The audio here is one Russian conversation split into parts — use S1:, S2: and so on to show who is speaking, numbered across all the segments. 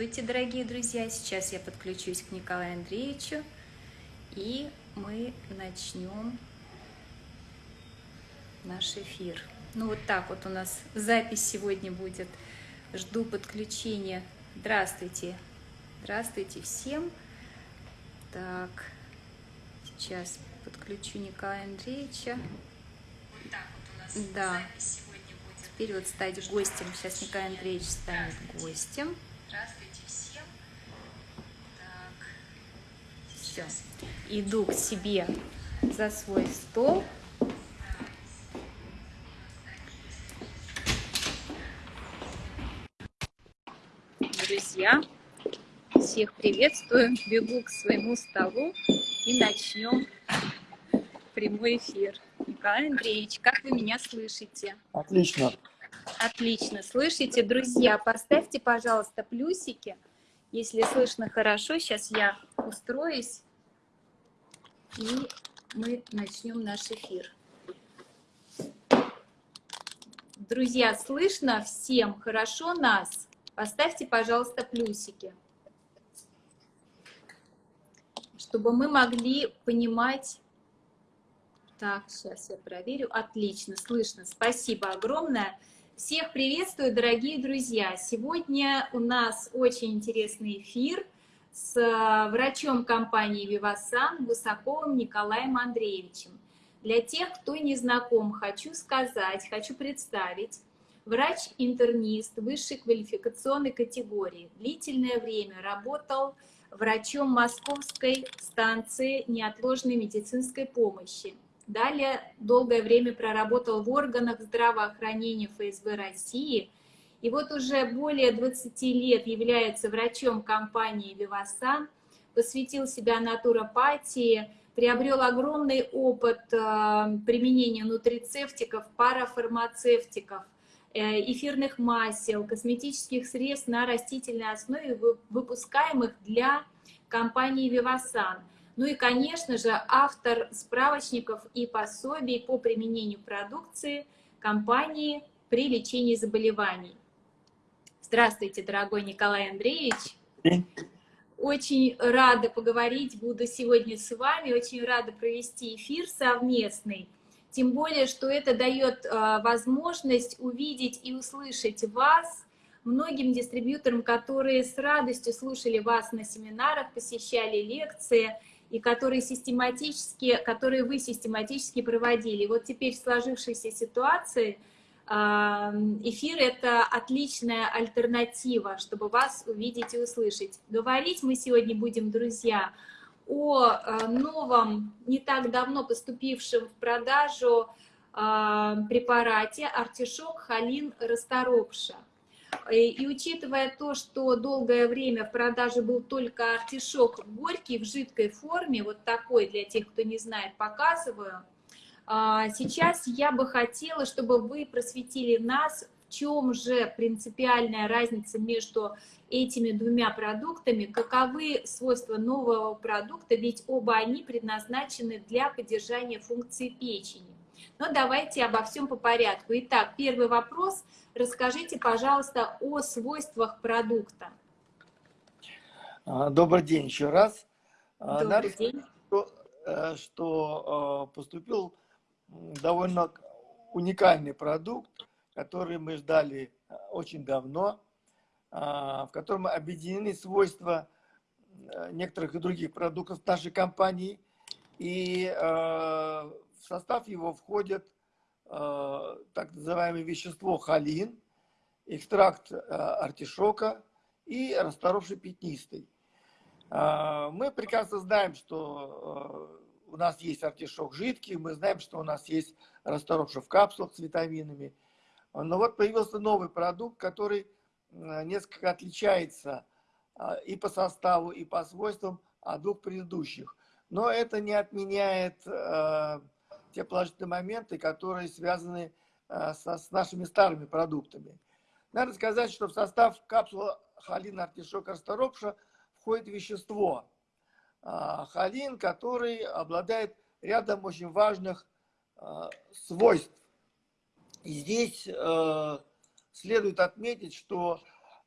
S1: Здравствуйте, дорогие друзья! Сейчас я подключусь к Николаю Андреевичу, и мы начнем наш эфир. Ну вот так вот у нас запись сегодня будет. Жду подключения. Здравствуйте! Здравствуйте всем! Так, сейчас подключу Николая Андреевича. Вот так вот у нас да. запись сегодня будет. Теперь вот стать гостем. Сейчас Николай Андреевич станет гостем. Здравствуйте всем. Так. Все. Иду к себе за свой стол. Друзья, всех приветствую. Бегу к своему столу и начнем прямой эфир. Николай Андреевич, как вы меня слышите?
S2: Отлично.
S1: Отлично. Слышите, друзья, поставьте, пожалуйста, плюсики, если слышно хорошо. Сейчас я устроюсь, и мы начнем наш эфир. Друзья, слышно всем хорошо нас? Поставьте, пожалуйста, плюсики, чтобы мы могли понимать... Так, сейчас я проверю. Отлично, слышно. Спасибо огромное. Всех приветствую, дорогие друзья! Сегодня у нас очень интересный эфир с э, врачом компании «Вивасан» Гусаковым Николаем Андреевичем. Для тех, кто не знаком, хочу сказать, хочу представить. Врач-интернист высшей квалификационной категории. Длительное время работал врачом Московской станции неотложной медицинской помощи Далее долгое время проработал в органах здравоохранения ФСБ России. И вот уже более 20 лет является врачом компании «Вивасан», посвятил себя натуропатии, приобрел огромный опыт э, применения нутрицептиков, парафармацевтиков, э, эфирных масел, косметических средств на растительной основе, выпускаемых для компании «Вивасан». Ну и, конечно же, автор справочников и пособий по применению продукции компании при лечении заболеваний. Здравствуйте, дорогой Николай Андреевич. Очень рада поговорить буду сегодня с вами, очень рада провести эфир совместный. Тем более, что это дает а, возможность увидеть и услышать вас, многим дистрибьюторам, которые с радостью слушали вас на семинарах, посещали лекции – и которые систематически, которые вы систематически проводили. вот теперь в сложившейся ситуации эфир — это отличная альтернатива, чтобы вас увидеть и услышать. Говорить мы сегодня будем, друзья, о э, новом, не так давно поступившем в продажу препарате артишок холин расторопша. И учитывая то, что долгое время в продаже был только артишок горький в жидкой форме, вот такой для тех, кто не знает, показываю, сейчас я бы хотела, чтобы вы просветили нас, в чем же принципиальная разница между этими двумя продуктами, каковы свойства нового продукта, ведь оба они предназначены для поддержания функции печени. Но давайте обо всем по порядку. Итак, первый вопрос. Расскажите, пожалуйста, о свойствах продукта.
S2: А, добрый день еще раз.
S1: А, Добрый Надо день.
S2: Что, э, что э, поступил довольно уникальный продукт, который мы ждали э, очень давно, а, в котором объединены свойства некоторых и других продуктов нашей компании. И в состав его входит э, так называемое вещество холин, экстракт э, артишока и расторопший пятнистый. Э, мы прекрасно знаем, что у нас есть артишок жидкий, мы знаем, что у нас есть расторопший в капсулах с витаминами. Но вот появился новый продукт, который несколько отличается и по составу, и по свойствам от двух предыдущих. Но это не отменяет те положительные моменты, которые связаны э, со, с нашими старыми продуктами. Надо сказать, что в состав капсулы холин артишок расторопша входит вещество э, холин, который обладает рядом очень важных э, свойств. И здесь следует отметить, что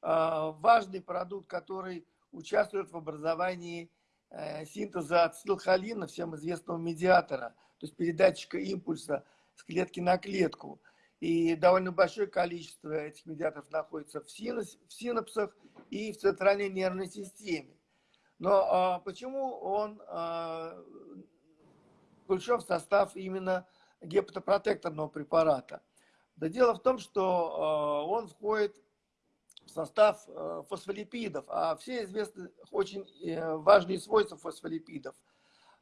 S2: важный продукт, который участвует в образовании э, синтеза ацетилхолина, всем известного медиатора, то есть передатчика импульса с клетки на клетку. И довольно большое количество этих медиаторов находится в синапсах и в центральной нервной системе. Но а, почему он а, включен в состав именно гепатопротекторного препарата? Да дело в том, что а, он входит в состав а, фосфолипидов, а все известны очень э, важные свойства фосфолипидов.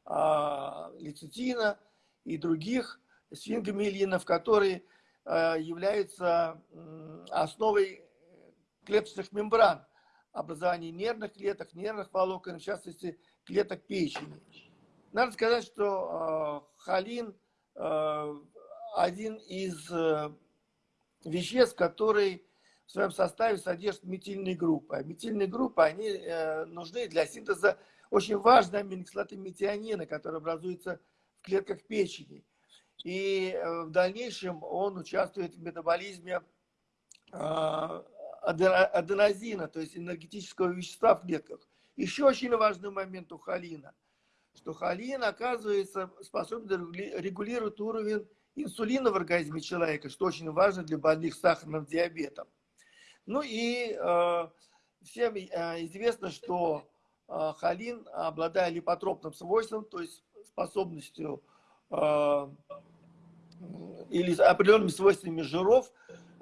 S2: А, лецитина и других сфингомиелинов, которые Э, являются основой клеточных мембран образования нервных клеток, нервных волокон, в частности, клеток печени. Надо сказать, что э, холин э, один из веществ, который в своем составе содержит метильные группы. А метильные группы, они нужны для синтеза очень важной аминокислоты метионина, которая образуется в клетках печени. И э, в дальнейшем он участвует в метаболизме а, аденозина, то есть энергетического вещества в клетках. Еще очень важный момент у холина, что холин, оказывается, способен регулировать уровень инсулина в организме человека, что очень важно для больных сахарным диабетом. Ну и э, всем э, известно, что э, холин, обладая липотропным свойством, то есть способностью э, или определенными свойствами жиров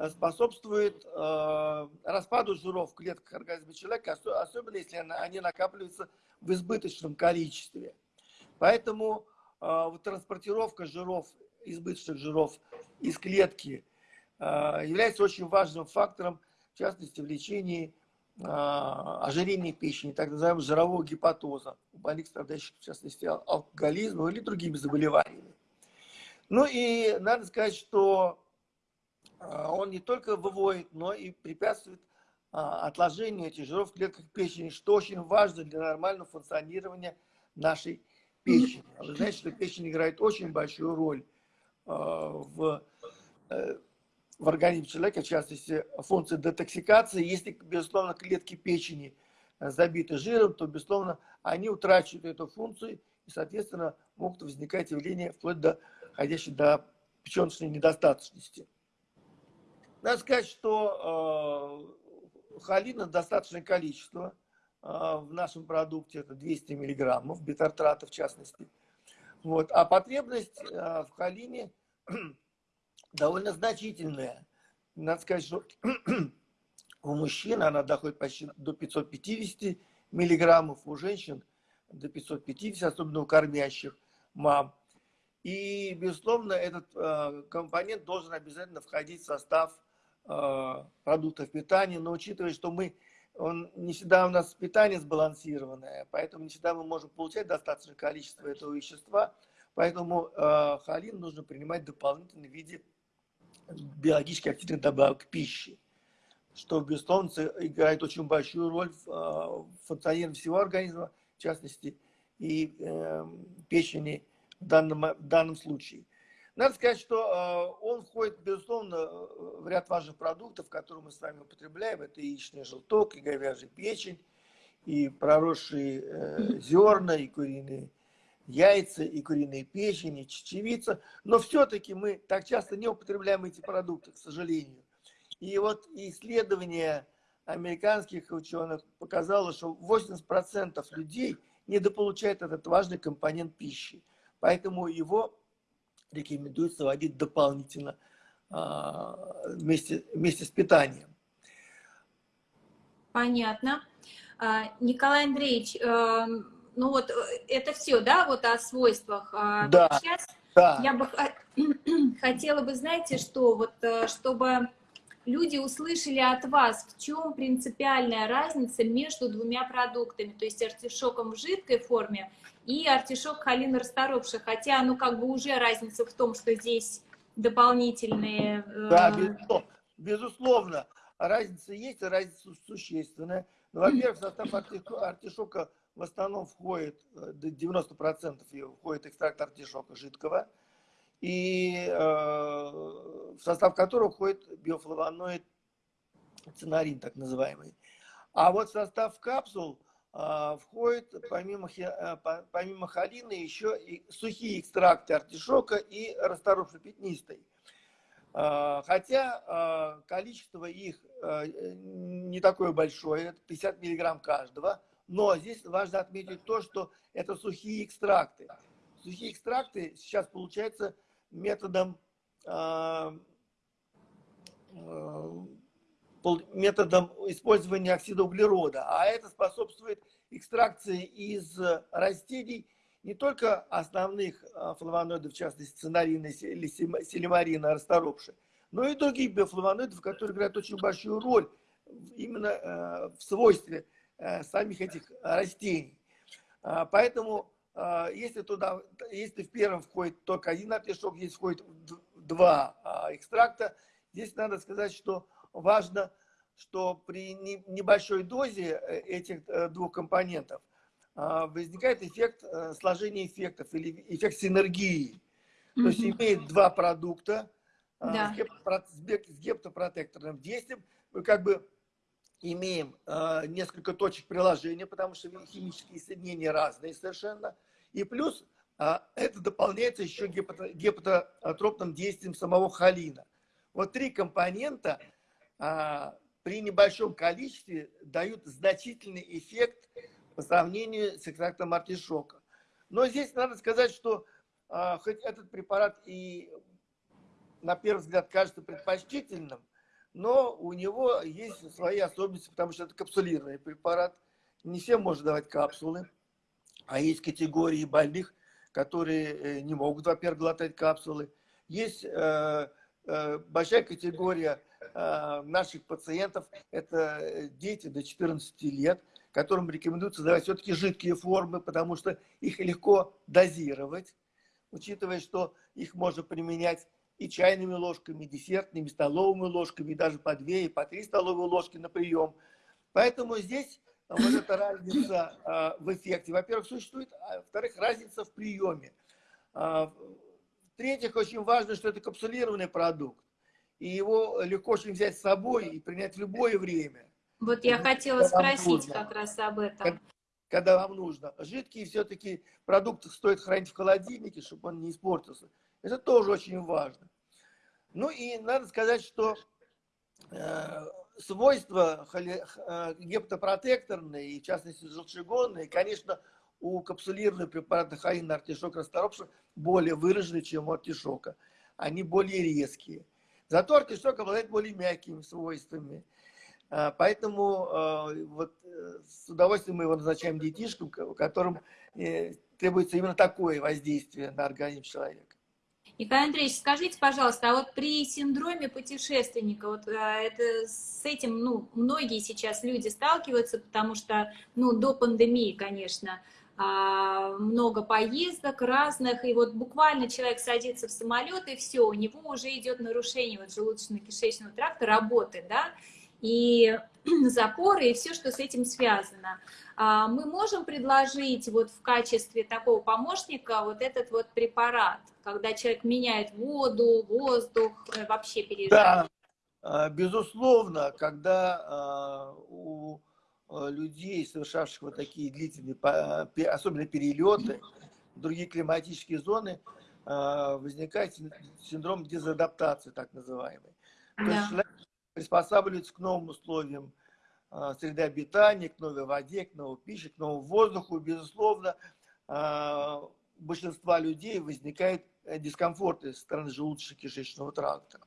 S2: способствует э, распаду жиров в клетках организма человека, особенно если они накапливаются в избыточном количестве. Поэтому э, транспортировка жиров, избыточных жиров из клетки является очень важным фактором, в частности, в лечении ожирения печени, так называемого жирового гепатоза, у больных, страдающих, в частности, алкоголизмом или другими заболеваниями. Ну и надо сказать, что он не только выводит, но и препятствует а, отложению этих клетках печени, что очень важно для нормального функционирования нашей печени. А вы знаете, что печень играет очень большую роль в, э, в организме человека, в частности, функции детоксикации. Если, безусловно, клетки печени забиты жиром, то, безусловно, они утрачивают эту функцию и, соответственно, могут возникать явления вплоть до доходящий до печеночной недостаточности. Надо сказать, что э, холина достаточное количество э, в нашем продукте, это 200 миллиграммов, бетартрата в частности. Вот. А потребность э, в холине довольно значительная. Надо сказать, что у мужчин она доходит почти до 550 миллиграммов, у женщин до 550, особенно у кормящих мам. И, безусловно, этот э, компонент должен обязательно входить в состав продуктов питания, но учитывая, что мы, он, не всегда у нас питание сбалансированное, поэтому не всегда мы можем получать достаточное количество этого вещества, поэтому э, холин нужно принимать дополнительно в виде биологически активных добавок пищи, что, безусловно, играет очень большую роль в, в функционировании всего организма, в частности, и э, печени, в данном, в данном случае. Надо сказать, что э, он входит, безусловно, в ряд важных продуктов, которые мы с вами употребляем. Это яичный желток, и говяжья печень, и проросшие э, зерна, и куриные яйца, и куриные печени, чечевица. Но все-таки мы так часто не употребляем эти продукты, к сожалению. И вот исследование американских ученых показало, что 80% людей недополучают этот важный компонент пищи. Поэтому его рекомендуется вводить дополнительно а, вместе, вместе с питанием.
S1: Понятно. А, Николай Андреевич, э, ну вот э, это все, да, вот о свойствах. А
S2: да,
S1: Сейчас
S2: да.
S1: я бы хотела бы, знаете, что вот э, чтобы люди услышали от вас, в чем принципиальная разница между двумя продуктами, то есть артишоком в жидкой форме и артишок халин расторопший, хотя, ну, как бы уже разница в том, что здесь дополнительные...
S2: Э... Да, безусловно, разница есть, разница существенная. Ну, во-первых, состав артишока в основном входит, э, до 90% входит экстракт артишока жидкого, и э, в состав которого входит биофлавоноид цинарин так называемый. А вот состав капсул входит помимо, а, помимо холины еще и сухие экстракты артишока и расторопши пятнистой. А, хотя а, количество их а, не такое большое, это 50 миллиграмм каждого, но здесь важно отметить то, что это сухие экстракты. Сухие экстракты сейчас получаются методом методом использования оксида углерода, а это способствует экстракции из растений не только основных флавоноидов, в частности цинарина или селимарина, расторопши, но и других биофлавоноидов, которые играют очень большую роль именно в свойстве самих этих растений. Поэтому если туда, если в первом входит только один артишок, здесь входит два экстракта, здесь надо сказать, что важно, что при небольшой дозе э, этих э, двух компонентов а, возникает эффект э, сложения эффектов или эффект синергии. То есть имеет два продукта а, да. с гептопротекторным действием. Мы как бы имеем несколько точек приложения, потому что химические соединения разные совершенно. И плюс а, это дополняется еще гепатотропным действием самого холина. Вот три компонента а, при небольшом количестве дают значительный эффект по сравнению с экстрактом артишока. Но здесь надо сказать, что а, хоть этот препарат и на первый взгляд кажется предпочтительным, но у него есть свои особенности, потому что это капсулированный препарат. Не всем можно давать капсулы, а есть категории больных, которые э, не могут, во-первых, глотать капсулы. Есть э, большая категория Э, наших пациентов это э, дети до 14 лет, которым рекомендуется давать все-таки жидкие формы, потому что их легко дозировать, учитывая, что их можно применять и чайными ложками, и десертными, столовыми ложками, и даже по 2 и по 3 столовые ложки на прием. Поэтому здесь вот эта разница э, в эффекте, во-первых, существует, а во-вторых, разница в приеме. В-третьих, очень важно, что это капсулированный продукт и его легко очень взять с собой и принять в любое время.
S1: Вот я хотела спросить как раз об этом.
S2: Когда, когда вам нужно. Жидкие все-таки продукты стоит хранить в холодильнике, чтобы он не испортился. Это тоже очень важно. Ну и надо сказать, что э, свойства э, гептопротекторные, и в частности желчегонные, конечно, у капсулированных препаратов хаина, артишока, расторопша более выражены, чем у артишока. Они более резкие. Зато артишок обладает более мягкими свойствами. А, поэтому а, вот, э, с удовольствием мы его назначаем детишкам, которым э, требуется именно такое воздействие на организм человека.
S1: Николай Андреевич, скажите, пожалуйста, а вот при синдроме путешественника, вот а, это с этим, ну, многие сейчас люди сталкиваются, потому что, ну, до пандемии, конечно, много поездок разных, и вот буквально человек садится в самолет, и все, у него уже идет нарушение вот желудочно-кишечного тракта, работы, да, и запоры, и все, что с этим связано. А, мы можем предложить вот в качестве такого помощника вот этот вот препарат, когда человек меняет воду, воздух, э, вообще переезжает?
S2: Да, безусловно, когда у людей, совершавших вот такие длительные, особенно перелеты, в другие климатические зоны, э, возникает синдром дезадаптации, так называемый. Да. То есть человек приспосабливается к новым условиям э, среды обитания, к новой воде, к новой пище, к новому воздуху. Безусловно, у большинства людей возникает дискомфорт со стороны желудочно-кишечного тракта.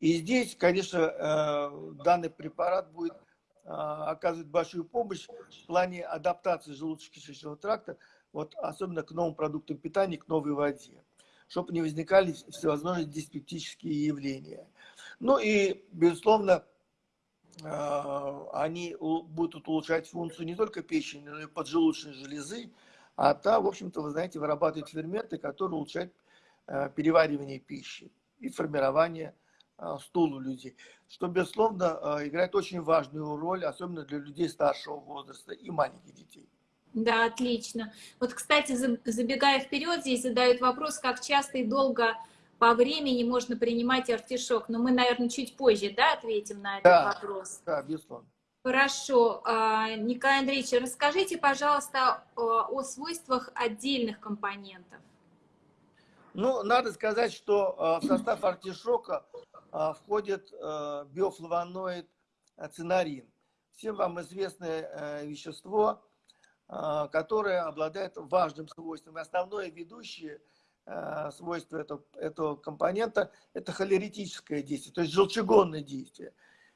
S2: И здесь, конечно, данный препарат будет а, оказывает большую помощь в плане адаптации желудочно-кишечного тракта, вот, особенно к новым продуктам питания, к новой воде, чтобы не возникали всевозможные диспептические явления. Ну и, безусловно, а, они будут улучшать функцию не только печени, но и поджелудочной железы, а та, в общем-то, вы знаете, вырабатывает ферменты, которые улучшают а, переваривание пищи и формирование а, стул у людей, что, безусловно, а, играет очень важную роль, особенно для людей старшего возраста и маленьких детей.
S1: Да, отлично. Вот, кстати, забегая вперед, здесь задают вопрос, как часто и долго по времени можно принимать артишок? Но мы, наверное, чуть позже, да, ответим на этот
S2: Да.
S1: вопрос.
S2: Да, безусловно.
S1: Хорошо. А, Николай Андреевич, расскажите, пожалуйста, о свойствах отдельных компонентов.
S2: Ну, надо сказать, что э, в состав артишока входит э, биофлавоноид э, цинарин. Всем вам известное э, вещество, э, которое обладает важным свойством. Основное ведущее э, свойство этого, этого компонента – это холеритическое действие, то есть желчегонное действие.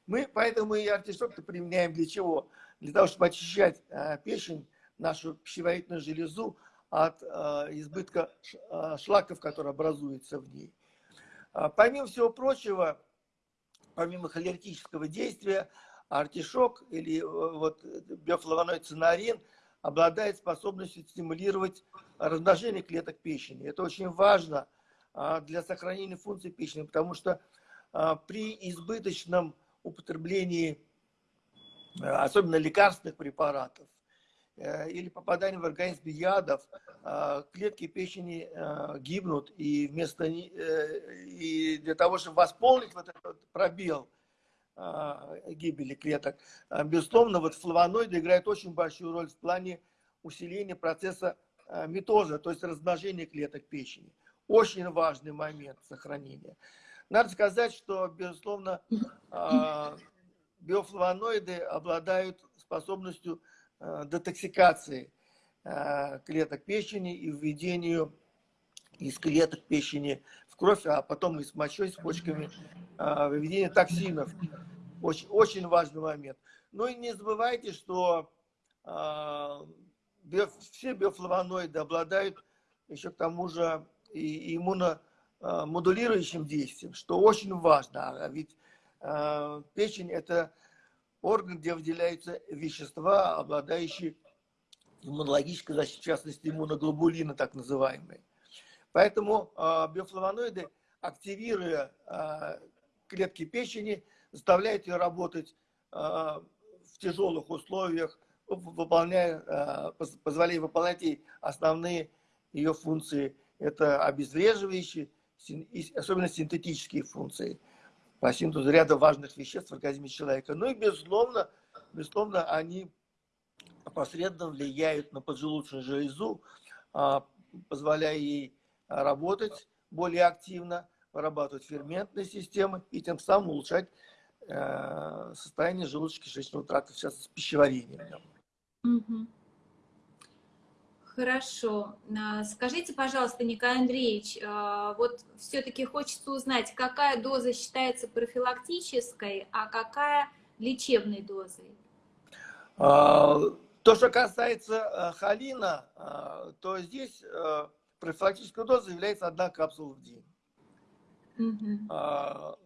S2: Мы поэтому и артишок применяем для чего? Для того, чтобы очищать э, печень, нашу пищеварительную железу от э, избытка э, шлаков, которые образуются в ней. А, Помимо всего прочего, помимо холеритического действия, артишок или э, вот биофлавоноид цинарин обладает способностью стимулировать размножение клеток печени. Это очень важно а, для сохранения функций печени, потому что а, при избыточном употреблении, э, особенно лекарственных препаратов, или попадании в организм ядов, э, клетки печени э, гибнут, и вместо э, и для того, чтобы восполнить вот этот пробел э, гибели клеток, э, безусловно, вот флавоноиды играют очень большую роль в плане усиления процесса э, митоза, то есть размножения клеток печени. Очень важный момент сохранения. Надо сказать, что, безусловно, э, биофлавоноиды обладают способностью э, детоксикации э, клеток печени и введению из клеток печени в кровь, а потом и с мочой, с почками, э, выведение токсинов. Очень, очень важный момент. Ну и не забывайте, что э, все биофлавоноиды обладают еще к тому же и иммуномодулирующим действием, что очень важно. А ведь э, печень – это орган, где выделяются вещества, обладающие иммунологической защитой, в частности, иммуноглобулины, так называемые. Поэтому э, биофлавоноиды, активируя э, клетки печени, заставляют ее работать э, в тяжелых условиях, выполняя, поз- позволяя выполнять ей основные ее функции. Это обезвреживающие, особенно синтетические функции по синтезу ряда важных веществ в организме человека. Ну и, безусловно, безусловно они опосредованно влияют на поджелудочную железу, а, позволяя ей работать более активно, вырабатывать ферментные системы и тем самым улучшать э, состояние желудочно-кишечного тракта, в частности, пищеварения.
S1: Мгм. Хорошо. А, Скажите, пожалуйста, Николай Андреевич, а, вот все-таки хочется узнать, какая доза считается профилактической, а какая лечебной дозой?
S2: А, То, что касается холина, то здесь профилактическая доза является одна капсула в день. А,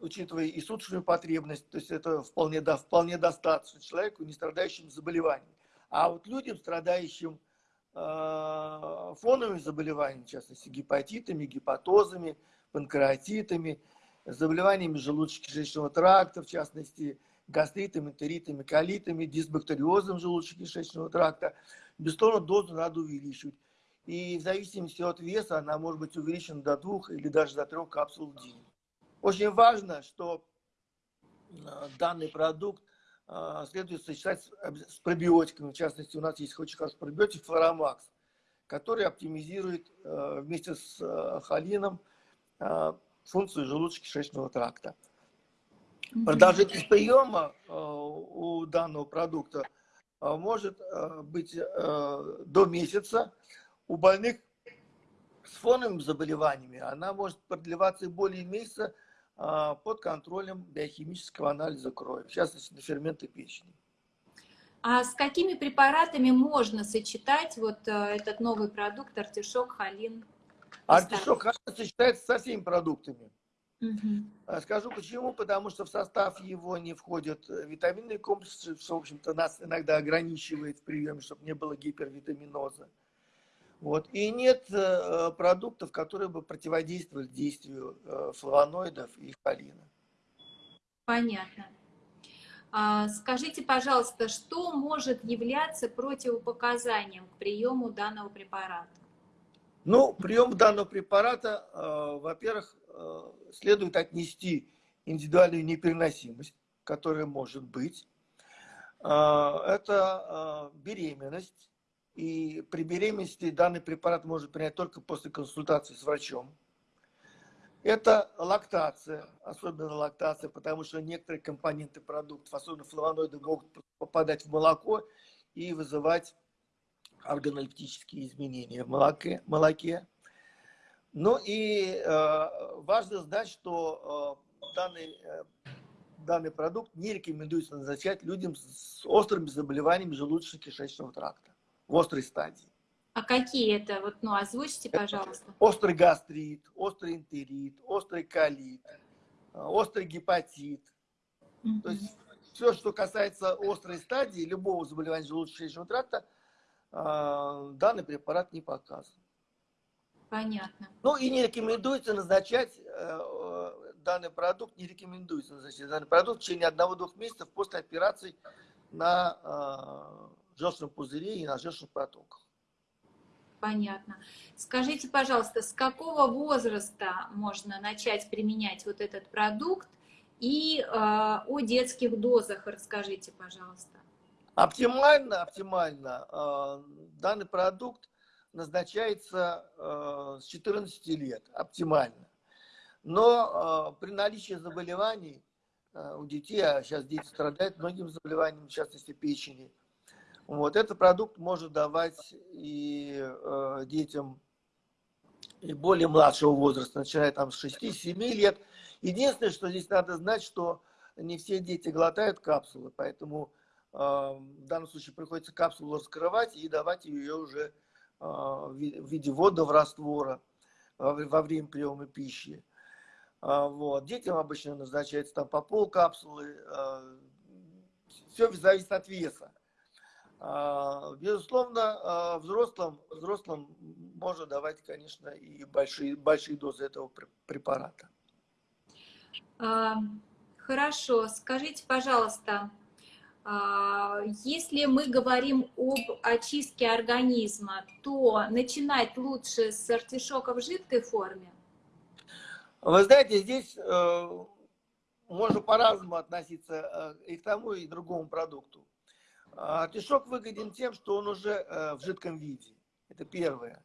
S2: учитывая и суточную потребность, то есть это вполне, вполне достаточно человеку, не страдающему заболеванием. А вот людям, страдающим фоновыми заболеваниями, в частности, гепатитами, гепатозами, панкреатитами, заболеваниями желудочно-кишечного тракта, в частности, гастритами, энтеритами, колитами, дисбактериозом желудочно-кишечного тракта, безусловно, дозу надо увеличивать. И в зависимости от веса она может быть увеличена до двух или даже до трех капсул в день. Очень важно, что э, данный продукт э, следует сочетать с, пробиотиками. В частности, у нас есть очень хороший пробиотик Флорамакс, который оптимизирует э, вместе с э, холином э, функцию желудочно-кишечного тракта. Продолжительность приема у данного продукта может быть до месяца. У больных с фоновыми заболеваниями она может продлеваться и более месяца под контролем биохимического анализа крови, в частности, на ферменты печени.
S1: А с какими препаратами можно сочетать вот э, этот новый продукт артишок, холин?
S2: Артишок хорошо сочетается со всеми продуктами. А Скажу почему, потому что в состав его не входят э, витаминные комплексы, что, в общем-то, нас иногда ограничивает в приеме, чтобы не было гипервитаминоза. Вот. И нет э, продуктов, которые бы противодействовали действию э, флавоноидов и холина.
S1: Понятно. А, Скажите, пожалуйста, что может являться противопоказанием к приему данного препарата?
S2: Ну, прием данного препарата, э, во-первых, э, следует отнести индивидуальную непереносимость, которая может быть. Э, это беременность. И при беременности данный препарат может принять только после консультации с врачом. Это лактация, особенно лактация, потому что некоторые компоненты продуктов, особенно флавоноиды, могут попадать в молоко и вызывать органолептические изменения в молоке. молоке. Ну и э, важно знать, что э, данный, э, данный продукт не рекомендуется назначать людям с острыми заболеваниями желудочно-кишечного тракта в острой стадии.
S1: А какие это? Вот, ну, озвучьте, пожалуйста.
S2: Острый гастрит, острый энтерит, острый колит, э, острый гепатит. Mm То есть все, что касается острой стадии любого заболевания желудочно-кишечного тракта, э, данный препарат не показан.
S1: Понятно.
S2: Ну и не рекомендуется назначать э, данный продукт, не рекомендуется назначать данный продукт в течение одного-двух месяцев после операции на желчном пузыре и на желчных протоках.
S1: Понятно. Скажите, пожалуйста, с какого возраста можно начать применять вот этот продукт? И э, о детских дозах расскажите, пожалуйста.
S2: Оптимально, оптимально. Э, данный продукт назначается э, с 14 лет, оптимально. Но э, при наличии заболеваний э, у детей, а сейчас дети страдают многими заболеваниями, в частности печени, вот, этот продукт может давать и э, детям и более младшего возраста, начиная там с 6-7 лет. Единственное, что здесь надо знать, что не все дети глотают капсулы, поэтому э, в данном случае приходится капсулу раскрывать и давать ее уже э, в виде водного раствора во, время приема пищи. Э, вот. Детям обычно назначается там по пол капсулы. Э, все зависит от веса. А, безусловно, а, взрослым, взрослым можно давать, конечно, и большие, большие дозы этого препарата.
S1: А, хорошо. Скажите, пожалуйста, если мы говорим об очистке организма, то начинать лучше с артишока в жидкой форме?
S2: Вы знаете, здесь э, можно по-разному относиться э, и к тому, и к другому продукту. Артишок выгоден тем, что он уже э, в жидком виде. Это первое.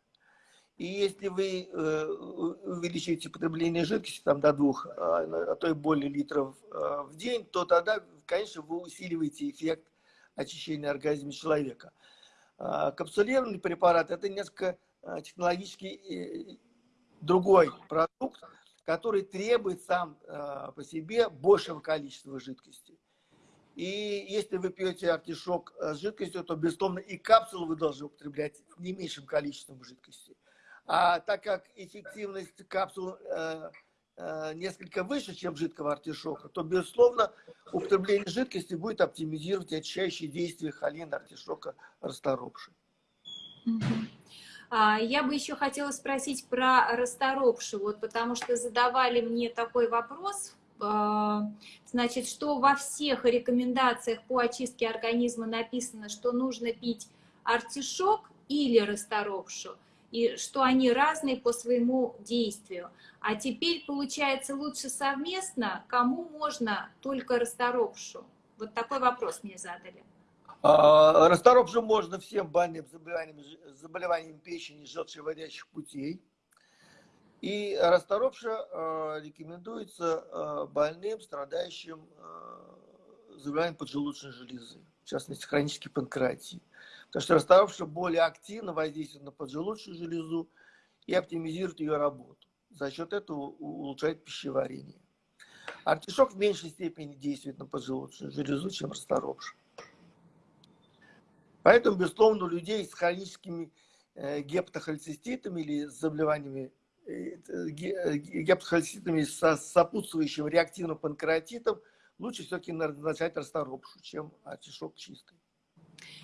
S2: И если вы э, увеличиваете потребление жидкости там, до двух, а, а то и более литров э, в день, то тогда, конечно, вы усиливаете эффект очищения организма человека. А, капсулированный препарат – это несколько технологически другой продукт, который требует сам по себе большего количества жидкости. И если вы пьете артишок э, с жидкостью, то, безусловно, и капсулу вы должны употреблять не меньшим количеством жидкости. А так как эффективность капсул э, э, несколько выше, чем жидкого артишока, то, безусловно, употребление жидкости будет оптимизировать очищающие действия холина артишока расторопши.
S1: А, я бы еще хотела спросить про расторопшу, вот, потому что задавали мне такой вопрос а, значит, что во всех рекомендациях по очистке организма написано, что нужно пить артишок или расторопшу, и что они разные по своему действию. А теперь, получается, лучше совместно, кому можно только расторопшу? Вот такой вопрос мне задали.
S2: А, расторопшу можно всем больным заболеваниям, заболеваниям печени, желчевыводящих путей. И расторопша э, рекомендуется э, больным, страдающим э, заболеванием поджелудочной железы, в частности, хронической панкреатии. Потому что расторопша более активно воздействует на поджелудочную железу и оптимизирует ее работу. За счет этого улучшает пищеварение. Артишок в меньшей степени действует на поджелудочную железу, чем расторопша. Поэтому, безусловно, у людей с хроническими гепатохолециститами или с заболеваниями гепатохолецитами с сопутствующим реактивным панкреатитом, лучше все-таки назначать расторопшу, чем артишок чистый.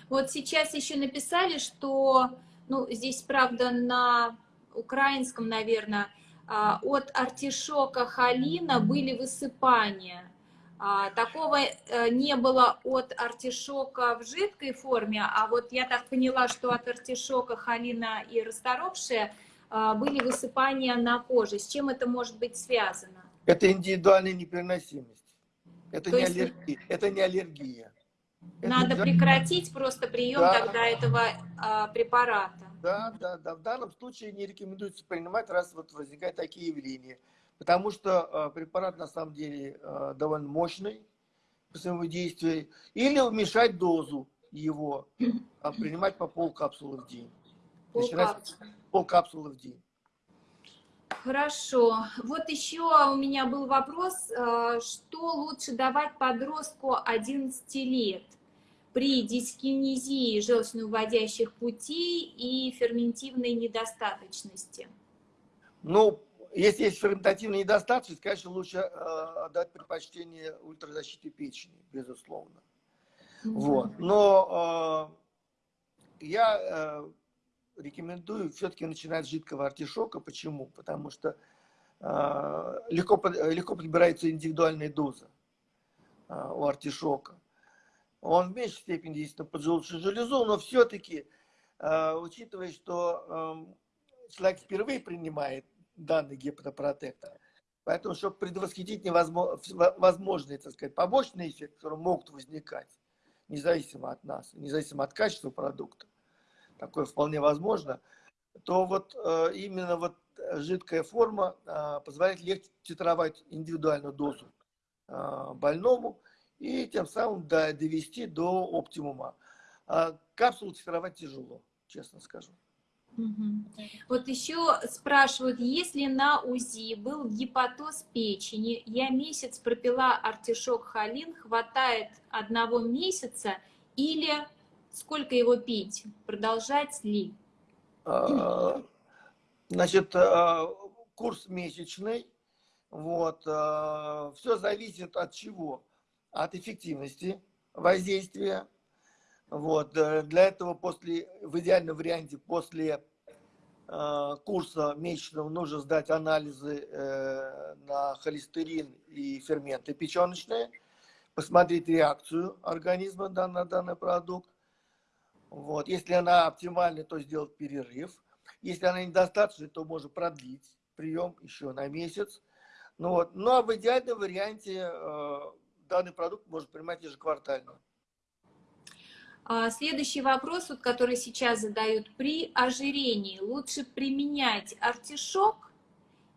S1: Вот сейчас еще написали, что, ну, здесь, правда, на украинском, наверное, а, от артишока халина были высыпания. А, такого э, не было от артишока в жидкой форме, а вот я так поняла, что от артишока халина и расторопшая были высыпания на коже. С чем это может быть связано?
S2: Это индивидуальная непереносимость. Это,
S1: То
S2: не,
S1: есть-
S2: аллергия. это не аллергия. Это
S1: Надо
S2: индивиду-
S1: прекратить просто прием
S2: Да.
S1: тогда этого а, препарата.
S2: Да, да, да. В данном случае не рекомендуется принимать, раз вот возникают такие явления. Потому что э, препарат на самом деле э, довольно мощный по своему действию. Или уменьшать дозу его, а принимать по полкапсулы в день. Начинать
S1: Полкапсулы.
S2: в день.
S1: Хорошо. Вот еще у меня был вопрос, э, что лучше давать подростку 11 лет при дискинезии желчно-уводящих путей и ферментивной недостаточности?
S2: Ну, если есть ферментативная недостаточность, конечно, лучше э, дать предпочтение ультразащите печени, безусловно. Вот. Но э, я э, рекомендую все-таки начинать с жидкого артишока. Почему? Потому что э, легко, легко подбирается индивидуальная доза э, у артишока. Он в меньшей степени действует на поджелудочную железу, но все-таки, учитывая, что э, человек впервые принимает данный гепатопротектор, поэтому, чтобы предвосхитить невозможно, возможные, так сказать, побочные эффекты, которые могут возникать, независимо от нас, независимо от качества продукта, такое вполне возможно, то вот э, именно вот жидкая форма э, позволяет легче титровать индивидуальную дозу э, больному и тем самым до- довести до оптимума. А капсулу титровать тяжело, честно скажу.
S1: Мгм. Вот еще спрашивают, если на УЗИ был гепатоз печени, я месяц пропила артишок холин, хватает одного месяца или сколько его пить? Продолжать ли?
S2: А, Значит, а, курс месячный. Вот. Все зависит от чего? От эффективности воздействия. Вот. э, Для этого после, в идеальном варианте после курса месячного нужно сдать анализы э, на холестерин и ферменты печеночные, посмотреть реакцию организма на данный продукт. Вот. Если она оптимальна, то сделать перерыв. Если она недостаточна, то можно продлить прием еще на месяц. Ну, вот. ну а в идеальном варианте э, данный продукт можно принимать ежеквартально.
S1: А, Следующий вопрос, вот, который сейчас задают. При ожирении лучше применять артишок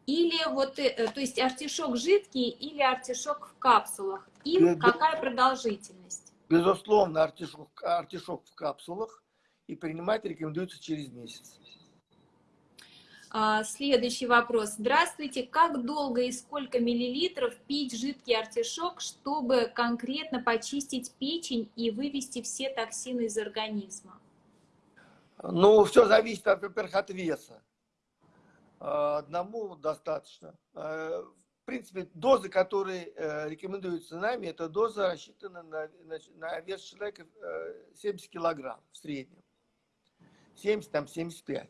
S1: или вот, э, э, то есть артишок жидкий или артишок в капсулах? И
S2: да.
S1: какая продолжительность?
S2: Безусловно, артишок, артишок в капсулах и принимать рекомендуется через месяц.
S1: А, Следующий вопрос. Здравствуйте. Как долго и сколько миллилитров пить жидкий артишок, чтобы конкретно почистить печень и вывести все токсины из организма?
S2: Ну, все зависит, во-первых, от веса. Э, Одному достаточно. Э, В принципе, дозы, которые э, рекомендуются нами, это доза рассчитана на, на- на вес человека э, 70 килограмм в среднем. 70, там 75.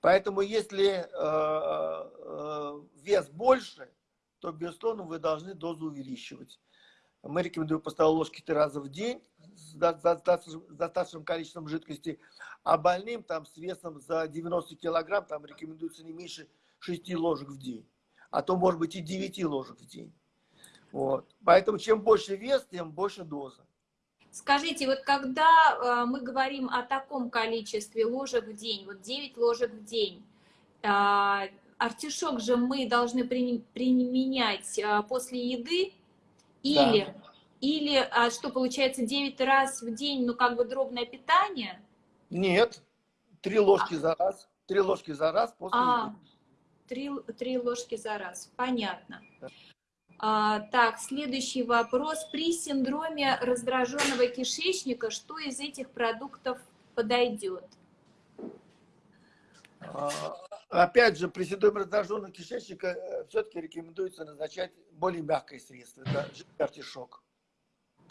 S2: Поэтому, если э, э, вес больше, то, безусловно, вы должны дозу увеличивать. Мы рекомендуем по столовой ложке три раза в день с достаточным количеством жидкости, а больным там с весом за 90 килограмм там рекомендуется не меньше 6 ложек в день, а то может быть и 9 ложек в день. Вот. Поэтому чем больше вес, тем больше доза.
S1: Скажите, вот когда э, мы говорим о таком количестве ложек в день, вот 9 ложек в день, а, артишок же мы должны при- применять а, после еды или, или а, что получается 9 раз в день, ну как бы дробное питание?
S2: Нет, три ложки за раз, три ложки за раз после
S1: А,
S2: еды.
S1: Три, три ложки за раз, понятно. А, так, следующий вопрос. При синдроме раздраженного кишечника, что из этих продуктов подойдет?
S2: А, Опять же, при синдроме раздраженного кишечника все-таки рекомендуется назначать более мягкое средство. Это жидкий артишок.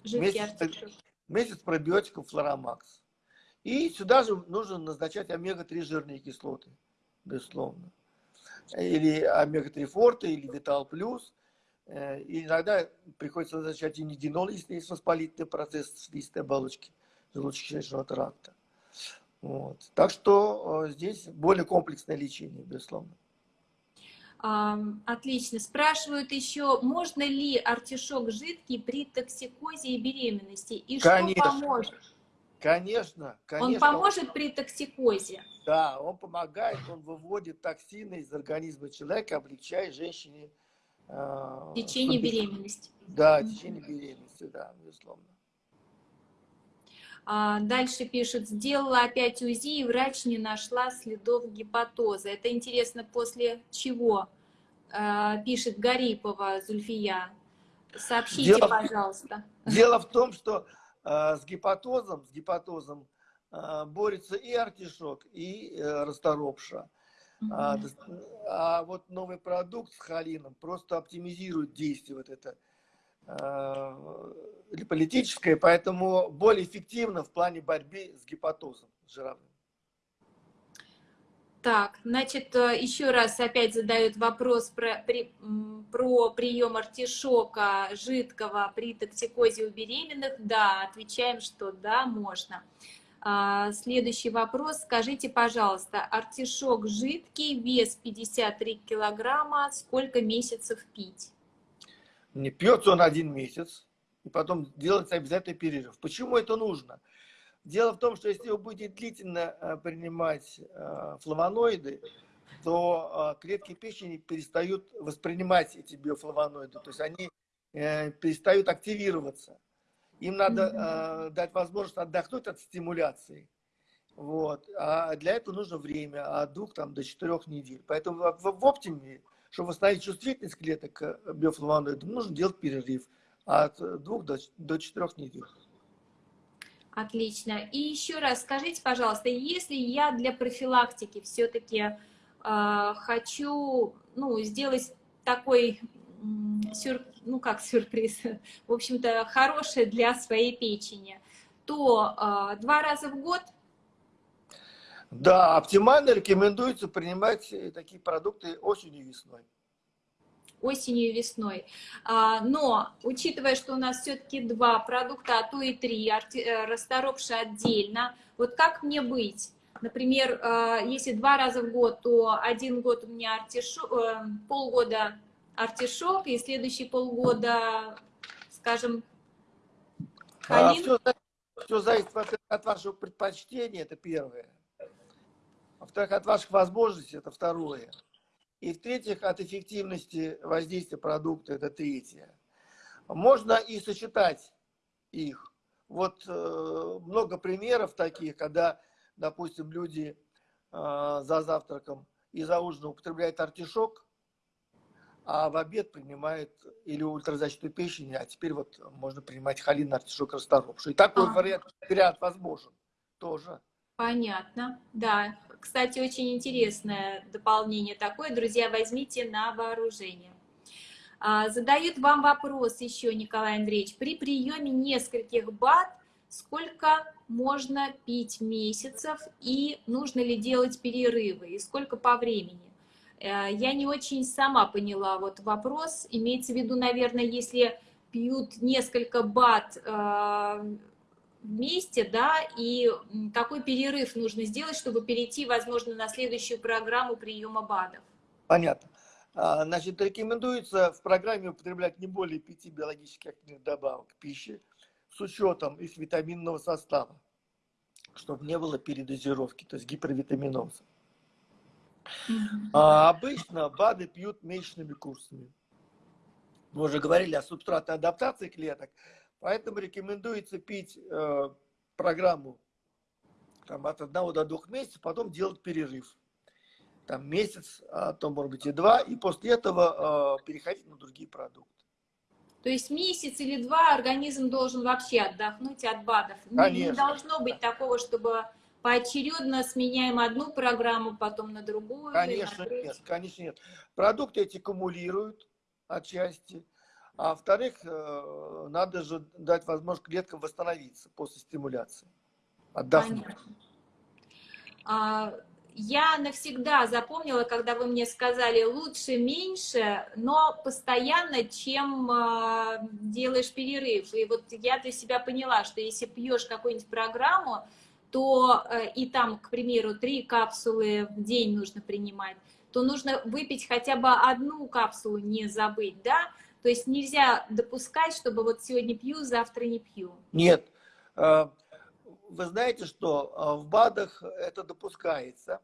S1: Жидкий
S2: Месяц-
S1: артишок.
S2: Месяц пробиотиков Флоромакс. И сюда же нужно назначать омега-3 жирные кислоты, безусловно. Или омега-3 форте, или Витал Плюс. Э, И иногда приходится назначать и нидинол, если есть воспалительный процесс слизистой оболочки желудочно-кишечного тракта. Вот. Так что э, здесь более комплексное лечение, безусловно.
S1: Отлично. Спрашивают еще, можно ли артишок жидкий при токсикозе и беременности? И
S2: конечно,
S1: что поможет?
S2: Конечно, конечно.
S1: Он поможет при токсикозе?
S2: Да, он помогает, он выводит токсины из организма человека, облегчая женщине...
S1: Э, течение беременности.
S2: Да, течение беременности, да, безусловно.
S1: А, дальше пишет, сделала опять УЗИ, и врач не нашла следов гепатоза. Это интересно, после чего? А, пишет Гарипова Зульфия. Сообщите, дело, пожалуйста.
S2: Дело в том, что с гепатозом, с гепатозом э, борется и артишок, и э, расторопша. Угу. А, а вот новый продукт с холином просто оптимизирует действие вот это политическое, поэтому более эффективно в плане борьбы с гепатозом жировым.
S1: Так, значит, э, еще раз опять задают вопрос про, при, про прием артишока жидкого при токсикозе у беременных. Да, отвечаем, что да, можно. А, следующий вопрос. Скажите, пожалуйста, артишок жидкий, вес 53 килограмма, сколько месяцев пить?
S2: Не пьется он один месяц, и потом делается обязательно перерыв. Почему это нужно? Дело в том, что если вы будете длительно э, принимать э, флавоноиды, то э, клетки печени перестают воспринимать эти биофлавоноиды, то есть они перестают активироваться. Им надо дать возможность отдохнуть от стимуляции. Вот. А для этого нужно время от двух там, до четырех недель. Поэтому в, в оптиме чтобы восстановить чувствительность клеток биофлавоноидам, нужно делать перерыв от двух до, до четырех недель.
S1: Отлично. И еще раз скажите, пожалуйста, если я для профилактики все-таки э, хочу ну, сделать такой сюр, ну как сюрприз, в общем-то, хорошее для своей печени, то э, два раза в год
S2: да, оптимально рекомендуется принимать э, такие продукты осенью и весной.
S1: Осенью и весной. А, но, учитывая, что у нас все-таки два продукта, а то и три, э, расторопши отдельно, вот как мне быть? Например, э, если два раза в год, то один год у меня артишок, полгода артишок, и следующий полгода, скажем,
S2: халин. А, все, все зависит от, от вашего предпочтения, это первое. Во-вторых, от ваших возможностей, это второе. И в-третьих, от эффективности воздействия продукта, это третье. Можно и сочетать их. Вот э, много примеров таких, когда, допустим, люди э, за завтраком и за ужином употребляют артишок, а в обед принимают или ультразащиту печени, а теперь вот можно принимать холин артишок расторопший. И такой а. вариант, вариант возможен тоже.
S1: Понятно, да. Кстати, очень интересное дополнение такое. Друзья, возьмите на вооружение. А, задают вам вопрос еще, Николай Андреевич. При приеме нескольких бат сколько можно пить месяцев и нужно ли делать перерывы и сколько по времени? Э, я не очень сама поняла вот вопрос. Имеется в виду, наверное, если пьют несколько бат э, вместе, да, и какой перерыв нужно сделать, чтобы перейти, возможно, на следующую программу приема БАДов?
S2: Понятно. А, значит, рекомендуется в программе употреблять не более пяти биологически активных добавок пищи с учетом их витаминного состава, чтобы не было передозировки, то есть гипервитаминоза. А обычно БАДы пьют месячными курсами. Мы уже говорили о субстратной адаптации клеток. Поэтому рекомендуется пить э, программу там, от одного до двух месяцев, потом делать перерыв. Там месяц, а то может быть и два, и после этого э, переходить на другие продукты.
S1: То есть месяц или два организм должен вообще отдохнуть от БАДов. Конечно. Не должно быть такого, чтобы поочередно сменяем одну программу, потом на другую.
S2: Конечно на нет, конечно нет. Продукты эти кумулируют отчасти. А во-вторых, э, надо же дать возможность клеткам восстановиться после стимуляции, отдохнуть.
S1: А, я навсегда запомнила, когда вы мне сказали лучше меньше, но постоянно, чем э, делаешь перерыв. И вот я для себя поняла, что если пьешь какую-нибудь программу, то э, и там, к примеру, три капсулы в день нужно принимать, то нужно выпить хотя бы одну капсулу, не забыть, да? То есть нельзя допускать, чтобы вот сегодня пью, завтра не пью.
S2: Нет. Э, вы знаете, что э, в БАДах это допускается.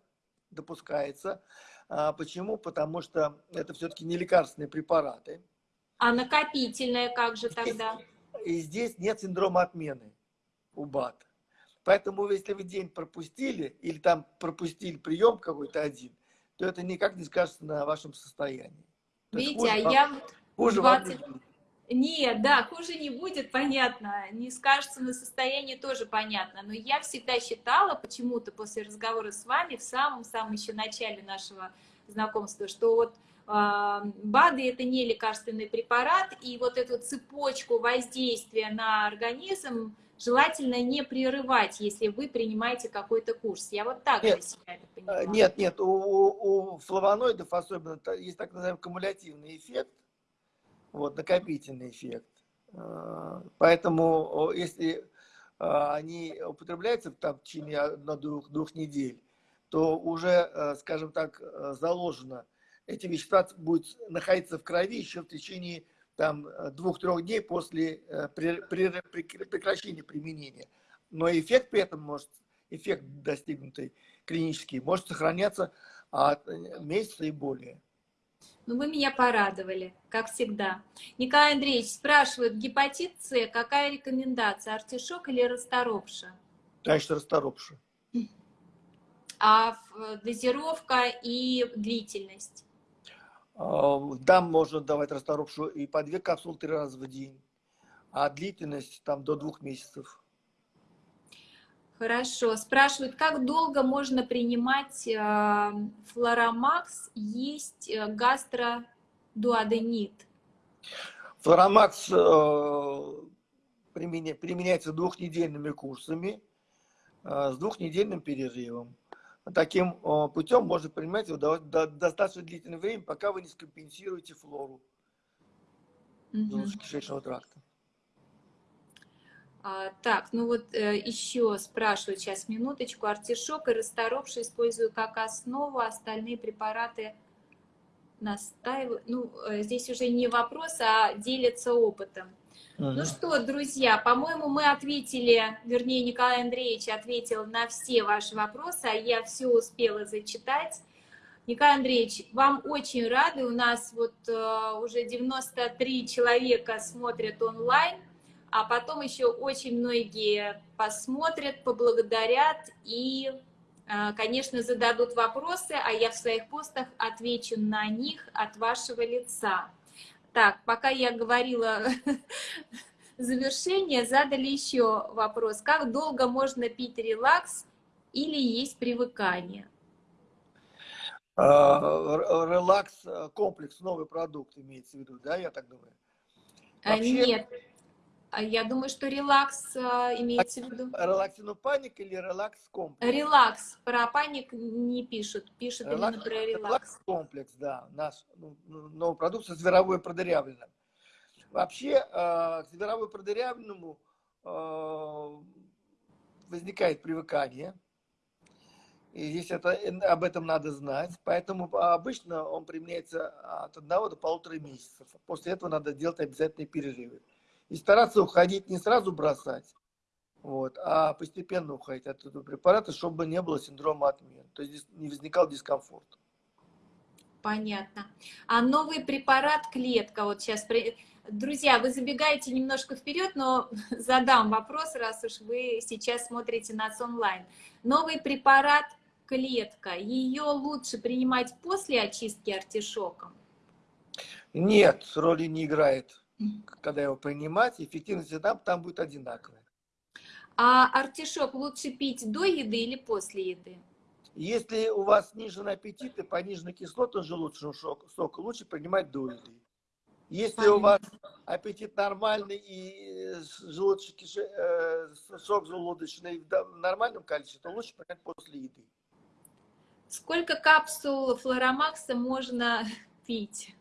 S2: Допускается. А почему? Потому что это все-таки не лекарственные препараты.
S1: А накопительное как же тогда?
S2: И здесь нет синдрома отмены у БАД. Поэтому, если вы день пропустили, или там пропустили прием какой-то один, то это никак не скажется на вашем состоянии.
S1: Видите, а я вот хуже 20... Нет, да, хуже не будет, понятно. Не скажется на состоянии, тоже понятно. Но я всегда считала, почему-то после разговора с вами, в самом-самом еще начале нашего знакомства, что вот э, БАДы – это не лекарственный препарат, и вот эту цепочку воздействия на организм желательно не прерывать, если вы принимаете какой-то курс. Я вот так
S2: нет,
S1: для себя это
S2: понимаю. Нет, нет, у, у флавоноидов особенно есть так называемый кумулятивный эффект, вот, накопительный эффект. А, поэтому если а, они употребляются там, в течение одной-двух двух недель, то уже, а, скажем так, заложено, эти вещества будут находиться в крови еще в течение там двух-трех дней после прекращения применения. Но эффект при этом может, эффект достигнутый клинический, может сохраняться от месяца и более.
S1: Ну, вы меня порадовали, как всегда. Николай Андреевич спрашивает, гепатит С, какая рекомендация, артишок или расторопша?
S2: Конечно, расторопша.
S1: А дозировка и длительность?
S2: Там можно давать расторопшу и по две капсулы три раза в день, а длительность там до двух месяцев.
S1: Хорошо. Спрашивают, как долго можно принимать э, флоромакс, есть гастродуоденит?
S2: Флоромакс э, применяется двухнедельными курсами э, с двухнедельным перерывом. Таким э, путем можно принимать его до, до, достаточно длительное время, пока вы не скомпенсируете флору угу. кишечного тракта.
S1: А, так, ну вот э, еще спрашивают сейчас минуточку. Артишок и расторопший использую как основу, остальные препараты настаиваю. Ну, э, здесь уже не вопрос, а делятся опытом. Ну что, друзья, по-моему, мы ответили, вернее, Николай Андреевич ответил на все ваши вопросы, а я все успела зачитать. Николай Андреевич, вам очень рады. У нас вот э, уже 93 человека смотрят онлайн а потом еще очень многие посмотрят, поблагодарят и, э, конечно, зададут вопросы, а я в своих постах отвечу на них от вашего лица. Так, пока я говорила завершение, задали еще вопрос. Как долго можно пить релакс или есть привыкание?
S2: А, релакс э, комплекс, новый продукт имеется в виду, да, я так думаю?
S1: А, Вообще... Нет, я думаю, что релакс а, имеется в виду.
S2: Релаксину паник или релакс комплекс?
S1: Релакс. Про паник не пишут. Пишут релакс, именно про релакс. Релакс
S2: комплекс, да. Наш ну, ну новый продукт со зверовой продырявленным. Вообще, э, к зверовой продырявленному э, возникает привыкание. И здесь это, об этом надо знать. Поэтому обычно он применяется от одного до полутора месяцев. После этого надо делать обязательные перерывы и стараться уходить, не сразу бросать, вот, а постепенно уходить от этого препарата, чтобы не было синдрома отмены, то есть не возникал дискомфорт.
S1: Понятно. А новый препарат клетка, вот сейчас, друзья, вы забегаете немножко вперед, но задам вопрос, раз уж вы сейчас смотрите нас онлайн. Новый препарат клетка, ее лучше принимать после очистки артишоком?
S2: Нет, роли не играет когда его принимать, эффективность там, там будет одинаковая.
S1: А артишок лучше пить до еды или после еды?
S2: Если у вас снижен аппетит и понижена кислота желудочного сока, лучше принимать до еды. Если Понятно. у вас аппетит нормальный и желудочный, э, сок желудочный в нормальном количестве, то лучше принять после еды.
S1: Сколько капсул флоромакса можно пить?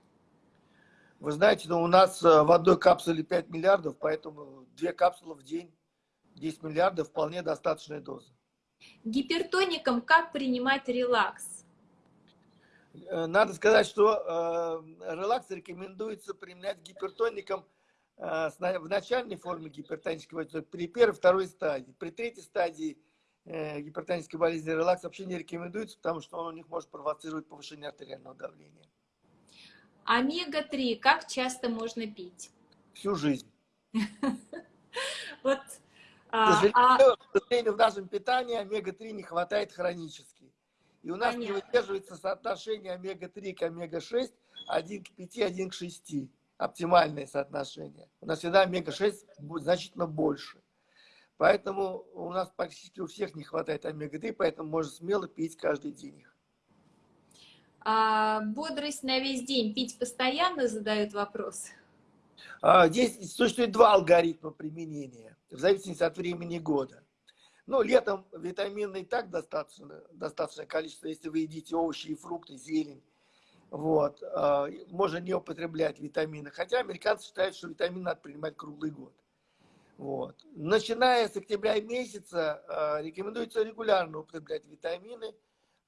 S2: Вы знаете, ну, у нас э, в одной капсуле 5 миллиардов, поэтому две капсулы в день, 10 миллиардов, вполне достаточная доза.
S1: Гипертоникам как принимать релакс?
S2: Э, надо сказать, что э, релакс рекомендуется применять гипертоникам э, в начальной форме гипертонического при первой, второй стадии. При третьей стадии э, гипертонической болезни релакс вообще не рекомендуется, потому что он у них может провоцировать повышение артериального давления.
S1: Омега-3 как часто можно пить?
S2: Всю жизнь.
S1: Вот.
S2: А, а к сожалению, в нашем питании омега-3 не хватает хронически. И у нас не выдерживается соотношение омега-3 к омега-6 1 к 5, 1 к 6. Оптимальное соотношение. У нас всегда омега-6 будет значительно больше. Поэтому у нас практически у всех не хватает омега-3, поэтому можно смело пить каждый день их.
S1: А бодрость на весь день пить постоянно, задают вопрос.
S2: А, здесь существует два алгоритма применения, в зависимости от времени года. Ну, летом витамины и так достаточно, достаточное количество, если вы едите овощи и фрукты, зелень. Вот. А, можно не употреблять витамины. Хотя американцы считают, что витамины надо принимать круглый год. Вот. Начиная с октября месяца а, рекомендуется регулярно употреблять витамины.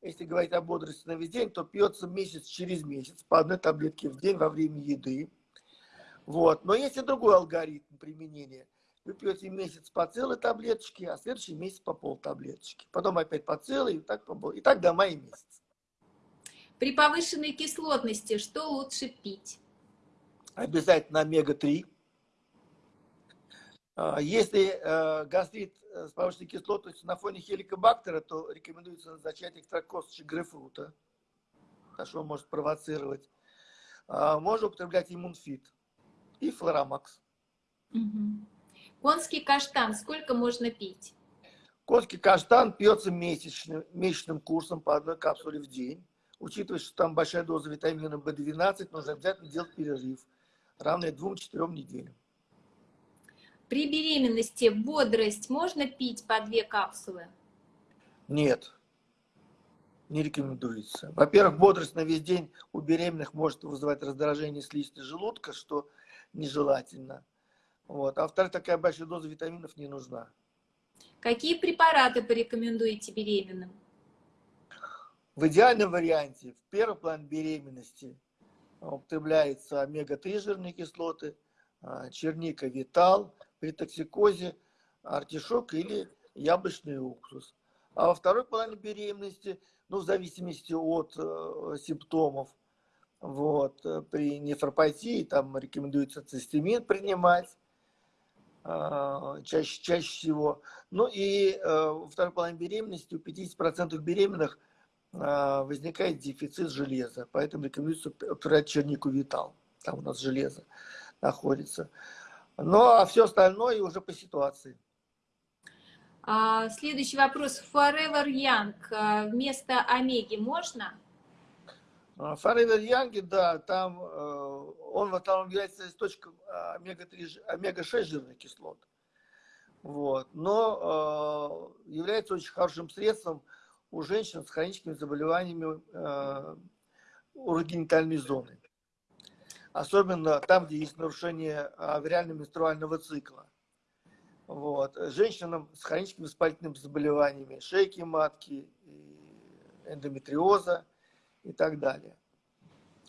S2: Если говорить о бодрости на весь день, то пьется месяц через месяц по одной таблетке в день во время еды. Вот. Но есть и другой алгоритм применения. Вы пьете месяц по целой таблеточке, а следующий месяц по пол таблеточки. Потом опять по целой, и так, по и так до мая месяца.
S1: При повышенной кислотности что лучше пить?
S2: Обязательно омега-3. А, если э, гастрит э, с повышенной кислотностью на фоне хеликобактера, то рекомендуется назначать экстракт косточек грейпфрута, потому что он может провоцировать. А, можно употреблять иммунфит и флоромакс.
S1: Угу. Конский каштан сколько можно пить?
S2: Конский каштан пьется месячным, месячным курсом по одной капсуле в день. Учитывая, что там большая доза витамина В12, нужно обязательно делать перерыв, равный 2-4 неделям.
S1: При беременности бодрость можно пить по две капсулы?
S2: Нет, не рекомендуется. Во-первых, бодрость на весь день у беременных может вызывать раздражение слизистой желудка, что нежелательно. Вот. А во-вторых, такая большая доза витаминов не нужна.
S1: Какие препараты порекомендуете беременным?
S2: В идеальном варианте, в первый план беременности употребляется омега-3 жирные кислоты, а, черника, витал, при токсикозе артишок или яблочный уксус. А во второй плане беременности, ну, в зависимости от э, симптомов, вот. Э, при нефропатии там рекомендуется цистемин принимать э, чаще, чаще всего. Ну и э, во второй половине беременности у 50% беременных возникает дефицит железа. Поэтому рекомендуется употреблять чернику витал. Там у нас железо находится. Ну а все остальное уже по ситуации.
S1: А, следующий вопрос. Forever Young вместо омеги можно?
S2: Forever Young, да, там э, он основном является источником омега-3, омега-6 жирных кислот. Вот. Но э, является очень хорошим средством у женщин с хроническими заболеваниями э, урогенитальной зоны. Особенно там, где есть нарушение авриально-менструального цикла. Вот. Женщинам с хроническими воспалительными заболеваниями шейки матки, эндометриоза – и так далее.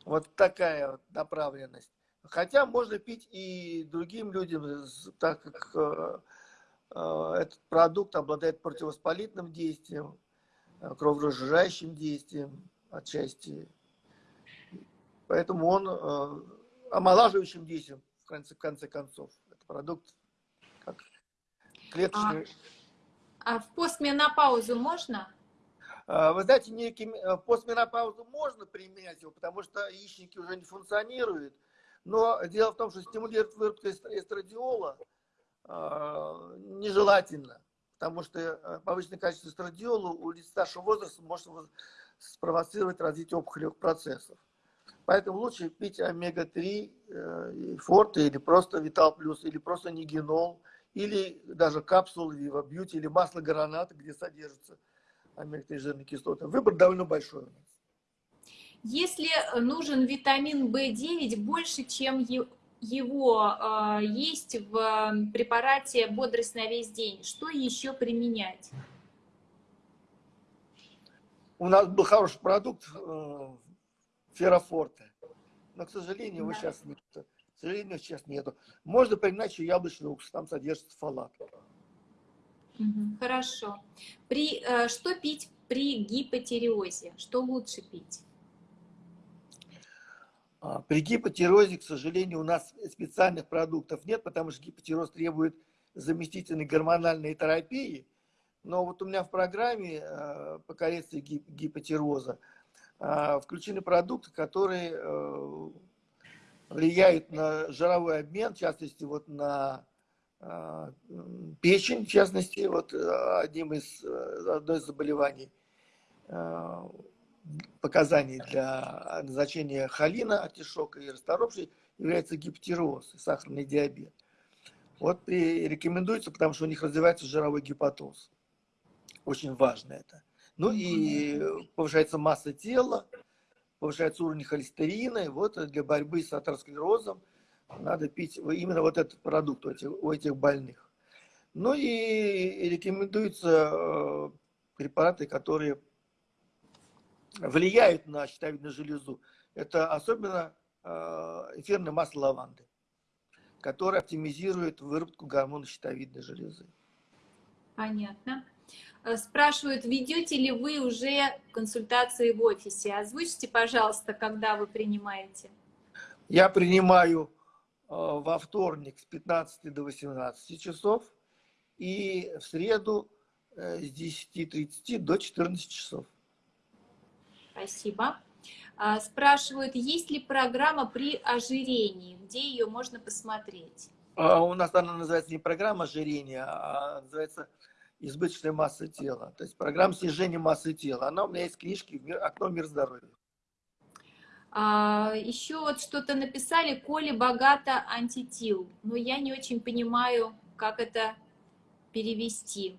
S2: Вот такая вот направленность. Хотя можно пить и другим людям, так как э, э, этот продукт обладает противовоспалительным действием, э, кроворазжижающим действием отчасти. Поэтому он омолаживающим действием, в конце, в конце концов. Это продукт как клеточный.
S1: А, а в постменопаузу можно?
S2: А, вы знаете, некий, э, постменопаузу можно применять его, потому что яичники уже не функционируют. Но дело в том, что стимулировать выработку эстрадиола э, нежелательно, потому что э, повышенное количество эстрадиола у лиц старшего возраста может спровоцировать развитие опухолевых процессов. Поэтому лучше пить омега-3, э, форте, или просто Витал Плюс, или просто нигенол, или даже капсулы Вива Бьюти, или масло граната, где содержится омега-3 жирные кислоты. Выбор довольно большой у нас.
S1: Если нужен витамин В9 больше, чем его э, есть в препарате «Бодрость на весь день», что еще применять?
S2: у нас был хороший продукт э, Феррофорте, но, к сожалению, его
S1: Да.
S2: сейчас нет. К сожалению, сейчас нету. Можно применять еще яблочный уксус, там содержится фалат.
S1: Хорошо. При, э, что пить при гипотиреозе? Что лучше пить?
S2: А, При гипотиреозе, к сожалению, у нас специальных продуктов нет, потому что гипотиреоз требует заместительной гормональной терапии. Но вот у меня в программе э, по коррекции гип- гипотироза э, включены продукты, которые э, влияют на жировой обмен, в частности, вот на м, печень, в частности, вот э, одним из, э, одно из заболеваний показаний для назначения холина, артишока и расторопшей является гипотироз и сахарный диабет. Вот и рекомендуется, потому что у них развивается жировой гепатоз. Очень важно это. Ну и повышается масса тела, повышается уровень холестерина. И вот для борьбы с атеросклерозом надо пить именно вот этот продукт у этих, у этих больных. Ну и рекомендуются э, препараты, которые влияют на щитовидную железу. Это особенно э, эфирное масло лаванды, которое оптимизирует выработку гормона щитовидной железы.
S1: Понятно. Э, Спрашивают, ведете ли вы уже консультации в офисе? Озвучьте, пожалуйста, когда вы принимаете.
S2: Я принимаю э, во вторник с 15 до 18 часов и в среду э, с 10.30 до 14 часов.
S1: Спасибо. А, Спрашивают, есть ли программа при ожирении, где ее можно посмотреть?
S2: А У нас она называется не программа ожирения, а называется избыточная масса тела. То есть программа снижения массы тела. Она у меня есть мир- «Окно в мир здоровья».
S1: А, Еще вот что-то написали, Коли богато антитил, но я не очень понимаю, как это перевести.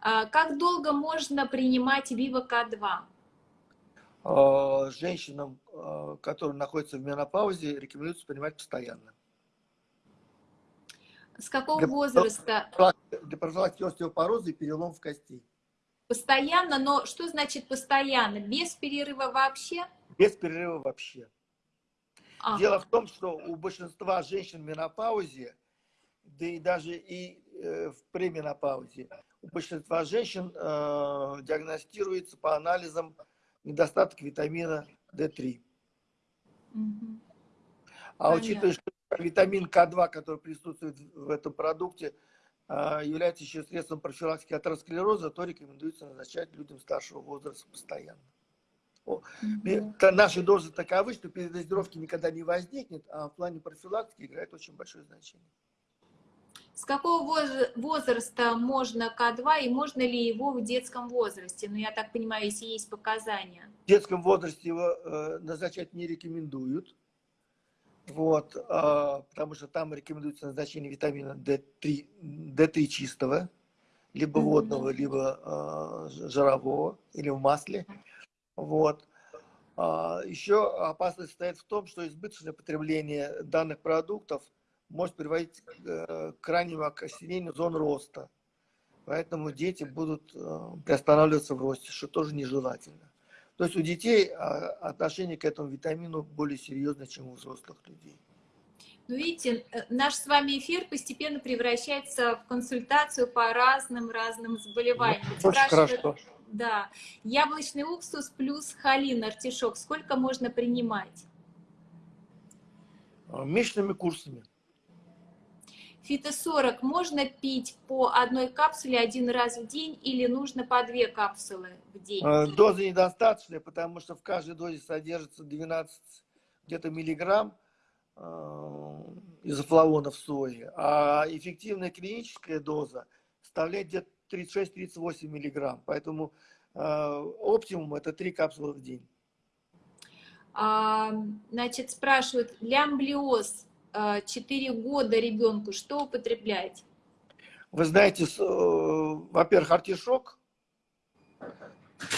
S1: А, Как долго можно принимать Viva К2?
S2: Э, Женщинам, э, которые находятся в менопаузе, рекомендуется принимать постоянно.
S1: С какого
S2: Для-
S1: возраста?
S2: Для профилактики остеопороза и переломов костей.
S1: Постоянно, но что значит постоянно? Без перерыва вообще?
S2: Без перерыва вообще.
S1: А,
S2: Дело в том, что у большинства женщин в менопаузе, да и даже и э, в пременопаузе, у большинства женщин э, диагностируется по анализам недостаток витамина D3.
S1: мгм.
S2: А
S1: Понятно.
S2: учитывая, что витамин К2, который присутствует в этом продукте, а, является еще средством профилактики атеросклероза, то рекомендуется назначать людям старшего возраста постоянно. Та- Наши дозы таковы, что передозировки никогда не возникнет, а в плане профилактики играет очень большое значение.
S1: С какого воз- возраста можно К2 и можно ли его в детском возрасте? Ну, я так понимаю, если есть показания.
S2: В детском возрасте его э, назначать не рекомендуют, вот, а, потому что там рекомендуется назначение витамина D3, D3 чистого, либо водного, либо а, жирового, или в масле. Вот. А, Еще опасность состоит в том, что избыточное потребление данных продуктов может приводить к э, к крайнему окостенению зон роста. Поэтому дети будут приостанавливаться в росте, что тоже нежелательно. То есть у детей а, отношение к этому витамину более серьезное, чем у взрослых людей.
S1: Ну, видите, э, наш с вами эфир постепенно превращается в консультацию по разным-разным заболеваниям.
S2: Ну,
S1: Спрашивают,
S2: хорошо.
S1: Да. Яблочный уксус плюс холин, артишок. Сколько можно принимать?
S2: А, Месячными курсами.
S1: Фито-40 можно пить по одной капсуле один раз в день или нужно по две капсулы в день?
S2: Э, Доза недостаточная, потому что в каждой дозе содержится 12 где-то миллиграмм э, изофлавонов сои, а эффективная клиническая доза составляет где-то 36-38 миллиграмм. Поэтому э, оптимум это 3 капсулы в день.
S1: А, значит, спрашивают, лямблиоз, 4 года ребенку, что употреблять?
S2: Вы знаете, э, во-первых, артишок.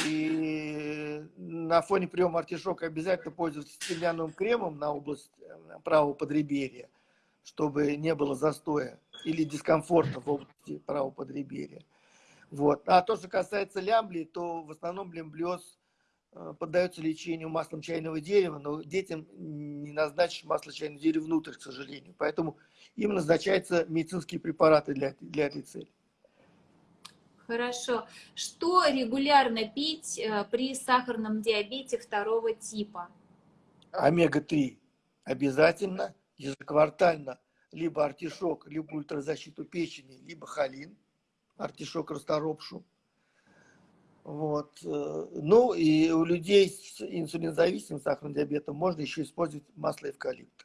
S2: И на фоне приема артишока обязательно пользоваться стеклянным кремом на область э, правого подреберья, чтобы не было застоя или дискомфорта в области правого подреберья. Вот. А то, что касается лямбли, то в основном лямблиоз э, поддается лечению маслом чайного дерева, но детям не назначишь масло чайного дерева внутрь, к сожалению. Поэтому им назначаются медицинские препараты для, для этой цели.
S1: Хорошо. Что регулярно пить э, при сахарном диабете второго типа?
S2: Омега-3 обязательно, ежеквартально, либо артишок, либо ультразащиту печени, либо холин, артишок расторопшу. Вот. Э, ну и у людей с инсулинозависимым сахарным диабетом можно еще использовать масло эвкалипта.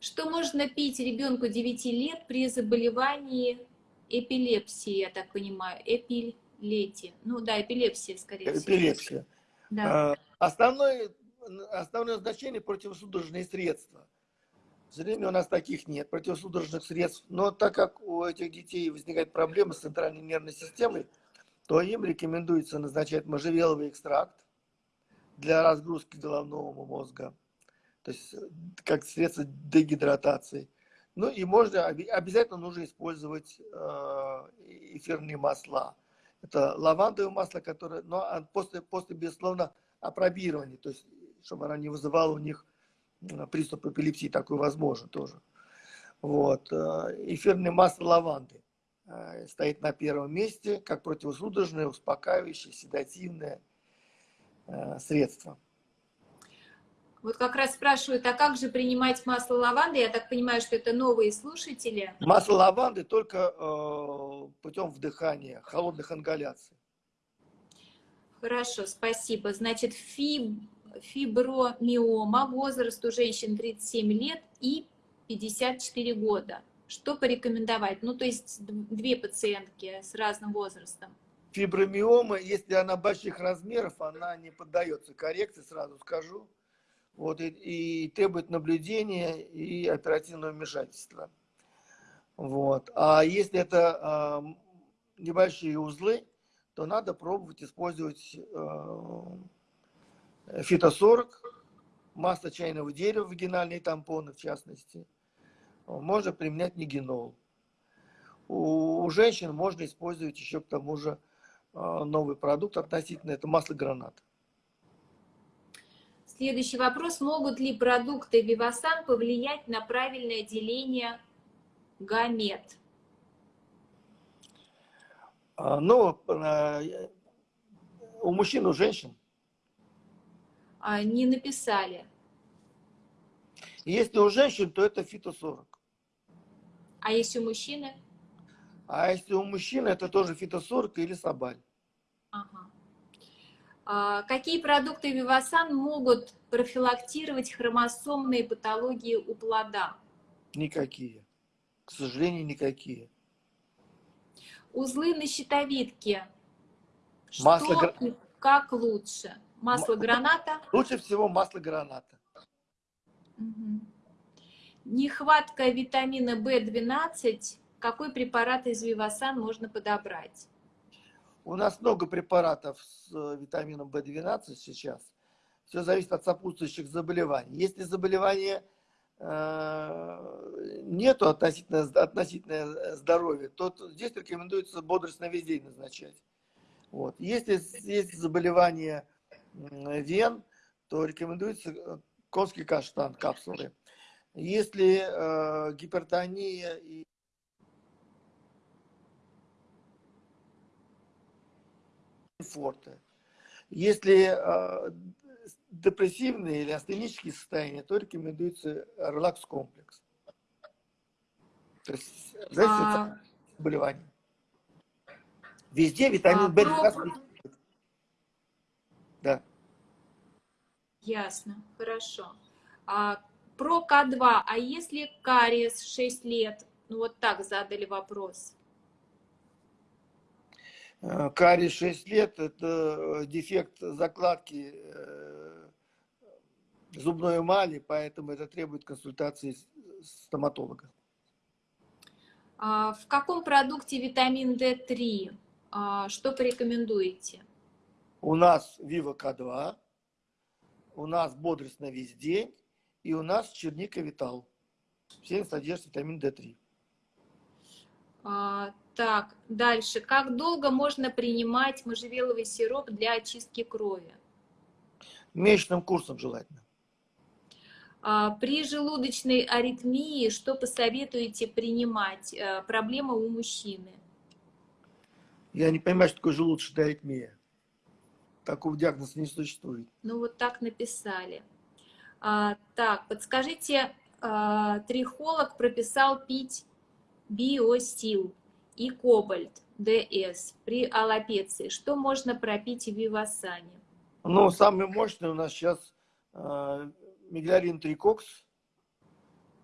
S1: Что можно пить ребенку 9 лет при заболевании эпилепсии, я так понимаю, эпилетии? Ну да, эпилепсия, скорее
S2: всего. Эпилепсия.
S1: Да.
S2: А, основное, основное значение противосудорожные средства. К сожалению, у нас таких нет, противосудорожных средств. Но так как у этих детей возникает проблема с центральной нервной системой, то им рекомендуется назначать можжевеловый экстракт для разгрузки головного мозга, то есть как средство дегидратации. Ну и можно, обязательно нужно использовать э, эфирные масла. Это лавандовое масло, которое, но после, после безусловно, опробирования, то есть чтобы она не вызывала у них приступ эпилепсии, такой возможно тоже. Вот. Э, эфирное масло лаванды. Э, стоит на первом месте как противосудорожное, успокаивающее, седативное э, средство.
S1: Вот как раз спрашивают, а как же принимать масло лаванды? Я так понимаю, что это новые слушатели.
S2: Масло лаванды только э, путем вдыхания, холодных ингаляций.
S1: Хорошо, спасибо. Значит, фиб, фибромиома, возраст у женщин 37 лет и 54 года. Что порекомендовать? Ну, то есть две пациентки с разным возрастом.
S2: Фибромиома, если она больших размеров, она не поддается коррекции, сразу скажу. Вот, и, и требует наблюдения и оперативного вмешательства. Вот. А если это э, небольшие узлы, то надо пробовать использовать э, фитосорок, масло чайного дерева, вагинальные тампоны в частности – можно применять нигенол. У, у женщин можно использовать еще к тому же а, новый продукт относительно, это масло гранат.
S1: Следующий вопрос. Могут ли продукты Вивасан повлиять на правильное деление гамет?
S2: А, ну, а, у мужчин, у женщин.
S1: Не написали.
S2: Если у женщин, то это фито-40.
S1: А если у мужчины?
S2: А если у мужчины, это тоже фитосорка или собаль.
S1: Ага. А какие продукты Вивасан могут профилактировать хромосомные патологии у плода?
S2: Никакие. К сожалению, никакие.
S1: Узлы на щитовидке.
S2: Масло
S1: Что и как лучше? Масло граната?
S2: Лучше всего масло граната.
S1: Угу. Нехватка витамина В12. Какой препарат из Вивасан можно подобрать?
S2: У нас много препаратов с э, витамином В12 сейчас. Все зависит от сопутствующих заболеваний. Если заболевания э, нету относительно, относительно здоровья, то здесь рекомендуется бодрость на весь день назначать. Вот. Если есть заболевание вен, то рекомендуется э, конский каштан, капсулы. Если э, гипертония и форте. Если э, депрессивные или астенические состояния, то рекомендуется релакс-комплекс. То есть, зависит а... от заболевания. Везде витамин а, В12. Про...
S1: Да. Ясно, хорошо. А про К2, а если кариес 6 лет? Ну вот так задали вопрос.
S2: Э, кариес 6 лет – это э, дефект закладки э, зубной эмали, поэтому это требует консультации стоматолога.
S1: А в каком продукте витамин D3? А что порекомендуете?
S2: У нас Viva К2, у нас бодрость на весь день, и у нас черника витал. Все содержит витамин D3.
S1: А, так, дальше. Как долго можно принимать можжевеловый сироп для очистки крови?
S2: Месячным курсом желательно.
S1: А, при желудочной аритмии что посоветуете принимать? А, проблема у мужчины.
S2: Я не понимаю, что такое желудочная аритмия. Такого диагноза не существует.
S1: Ну вот так написали. А, так, подскажите, а, трихолог прописал пить биосил и кобальт ДС при аллопеции. Что можно пропить в вивасане?
S2: Ну, самый мощный у нас сейчас э, миглярин трикокс.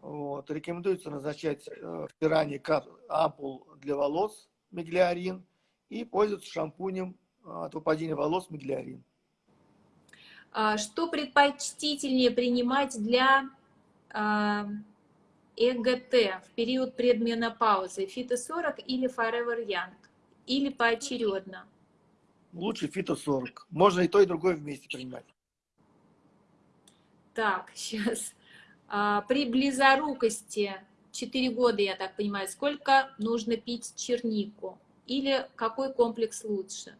S2: Вот. Рекомендуется назначать э, в пиране ампул для волос миглярин и пользоваться шампунем от выпадения волос миглярин.
S1: А, что предпочтительнее принимать для а, ЭГТ в период предменопаузы? Фито-40 или Forever Young? Или поочередно?
S2: Лучше фито-40. Можно и то, и другое вместе принимать.
S1: Так, сейчас. А, при близорукости 4 года, я так понимаю, сколько нужно пить чернику? Или какой комплекс лучше?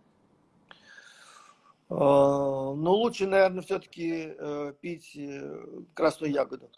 S2: А, ну, лучше, наверное, все-таки э, пить э, красную ягоду,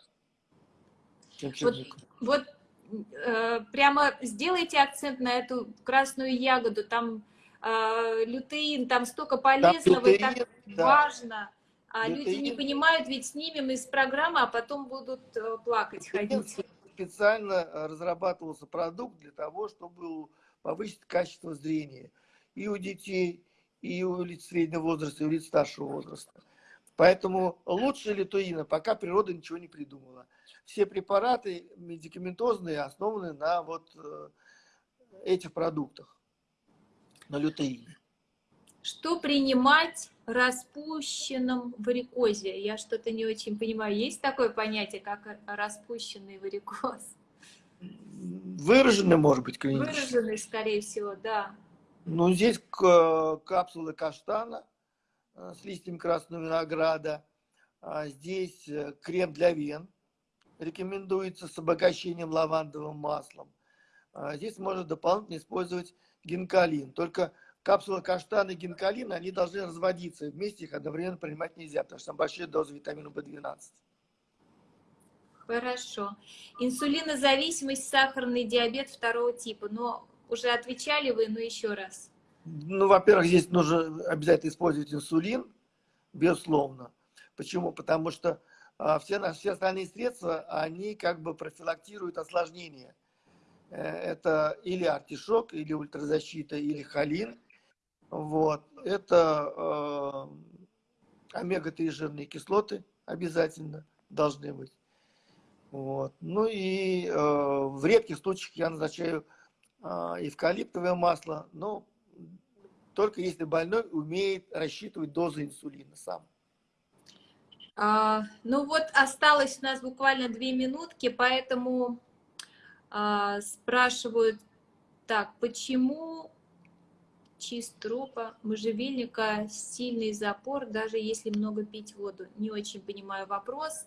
S1: чем чернику. Вот, вот э, прямо сделайте акцент на эту красную ягоду. Там э, лютеин, там столько полезного, там лютеин, и так да. важно. А лютеин. люди не понимают, ведь снимем из программы, а потом будут э, плакать, ходить.
S2: Специально разрабатывался продукт для того, чтобы повысить качество зрения и у детей, и у лиц среднего возраста, и у лиц старшего возраста. Поэтому лучше литоина, пока природа ничего не придумала. Все препараты медикаментозные основаны на вот э, этих продуктах, на лютеине.
S1: Что принимать распущенном варикозе? Я что-то не очень понимаю. Есть такое понятие, как распущенный варикоз?
S2: Выраженный, может быть, клинически.
S1: Выраженный, скорее всего, да.
S2: Ну, здесь капсулы каштана э, с листьями красного винограда. А здесь э, крем для вен. Рекомендуется с обогащением лавандовым маслом. А здесь можно дополнительно использовать гинкалин. Только капсулы каштана и гинкалин, они должны разводиться. Вместе их одновременно принимать нельзя, потому что там большие дозы витамина В12.
S1: Хорошо. Инсулинозависимость, сахарный диабет второго типа. Но уже отвечали вы, но еще раз.
S2: Ну, во-первых, здесь нужно обязательно использовать инсулин, безусловно. Почему? Потому что а, все, наши, все остальные средства, они как бы профилактируют осложнения. Э, это или артишок, или ультразащита, или холин. Вот. Это э, омега-3 жирные кислоты обязательно должны быть. Вот. Ну и э, в редких случаях я назначаю а, эвкалиптовое масло, но только если больной умеет рассчитывать дозу инсулина сам.
S1: А, ну вот осталось у нас буквально две минутки, поэтому а, спрашивают, так, почему чист трупа, можжевельника, сильный запор, даже если много пить воду? Не очень понимаю вопрос.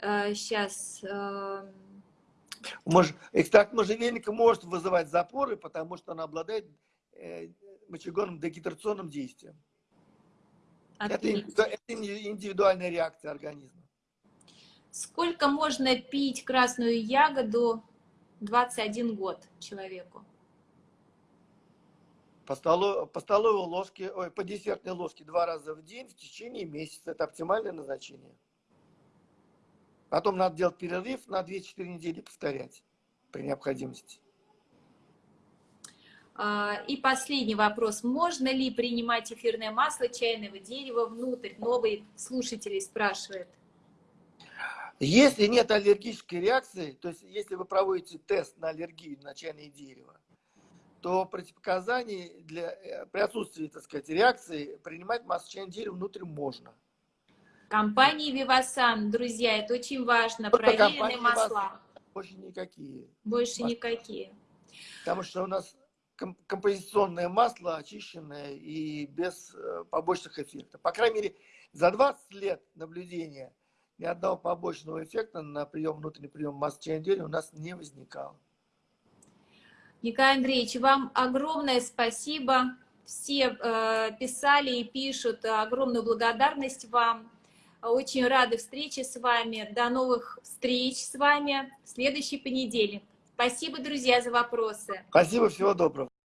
S1: А, сейчас... А,
S2: Мож, экстракт можжевельника может вызывать запоры, потому что он обладает э, мочегонным дегидрационным действием. Это, это индивидуальная реакция организма.
S1: Сколько можно пить красную ягоду 21 год человеку?
S2: По, столу, по столовой ложке, ой, по десертной ложке два раза в день в течение месяца. Это оптимальное назначение. Потом надо делать перерыв на 2-4 недели повторять при необходимости.
S1: А, и последний вопрос. Можно ли принимать эфирное масло чайного дерева внутрь? Новый слушатель спрашивает.
S2: Если нет аллергической реакции, то есть если вы проводите тест на аллергию на чайное дерево, то противопоказаний для, э, при отсутствии, так сказать, реакции принимать масло чайного дерева внутрь можно.
S1: Компании Вивасан, друзья, это очень важно, Только проверенные масла.
S2: Больше никакие.
S1: Больше масла. никакие.
S2: Потому что у нас композиционное масло очищенное и без э, побочных эффектов. По крайней мере, за 20 лет наблюдения ни одного побочного эффекта на прием, внутренний прием масла чайной у нас не возникало.
S1: Николай Андреевич, вам огромное спасибо. Все э, писали и пишут огромную благодарность вам. Очень рады встрече с вами. До новых встреч с вами в следующий понедельник. Спасибо, друзья, за вопросы.
S2: Спасибо, всего доброго.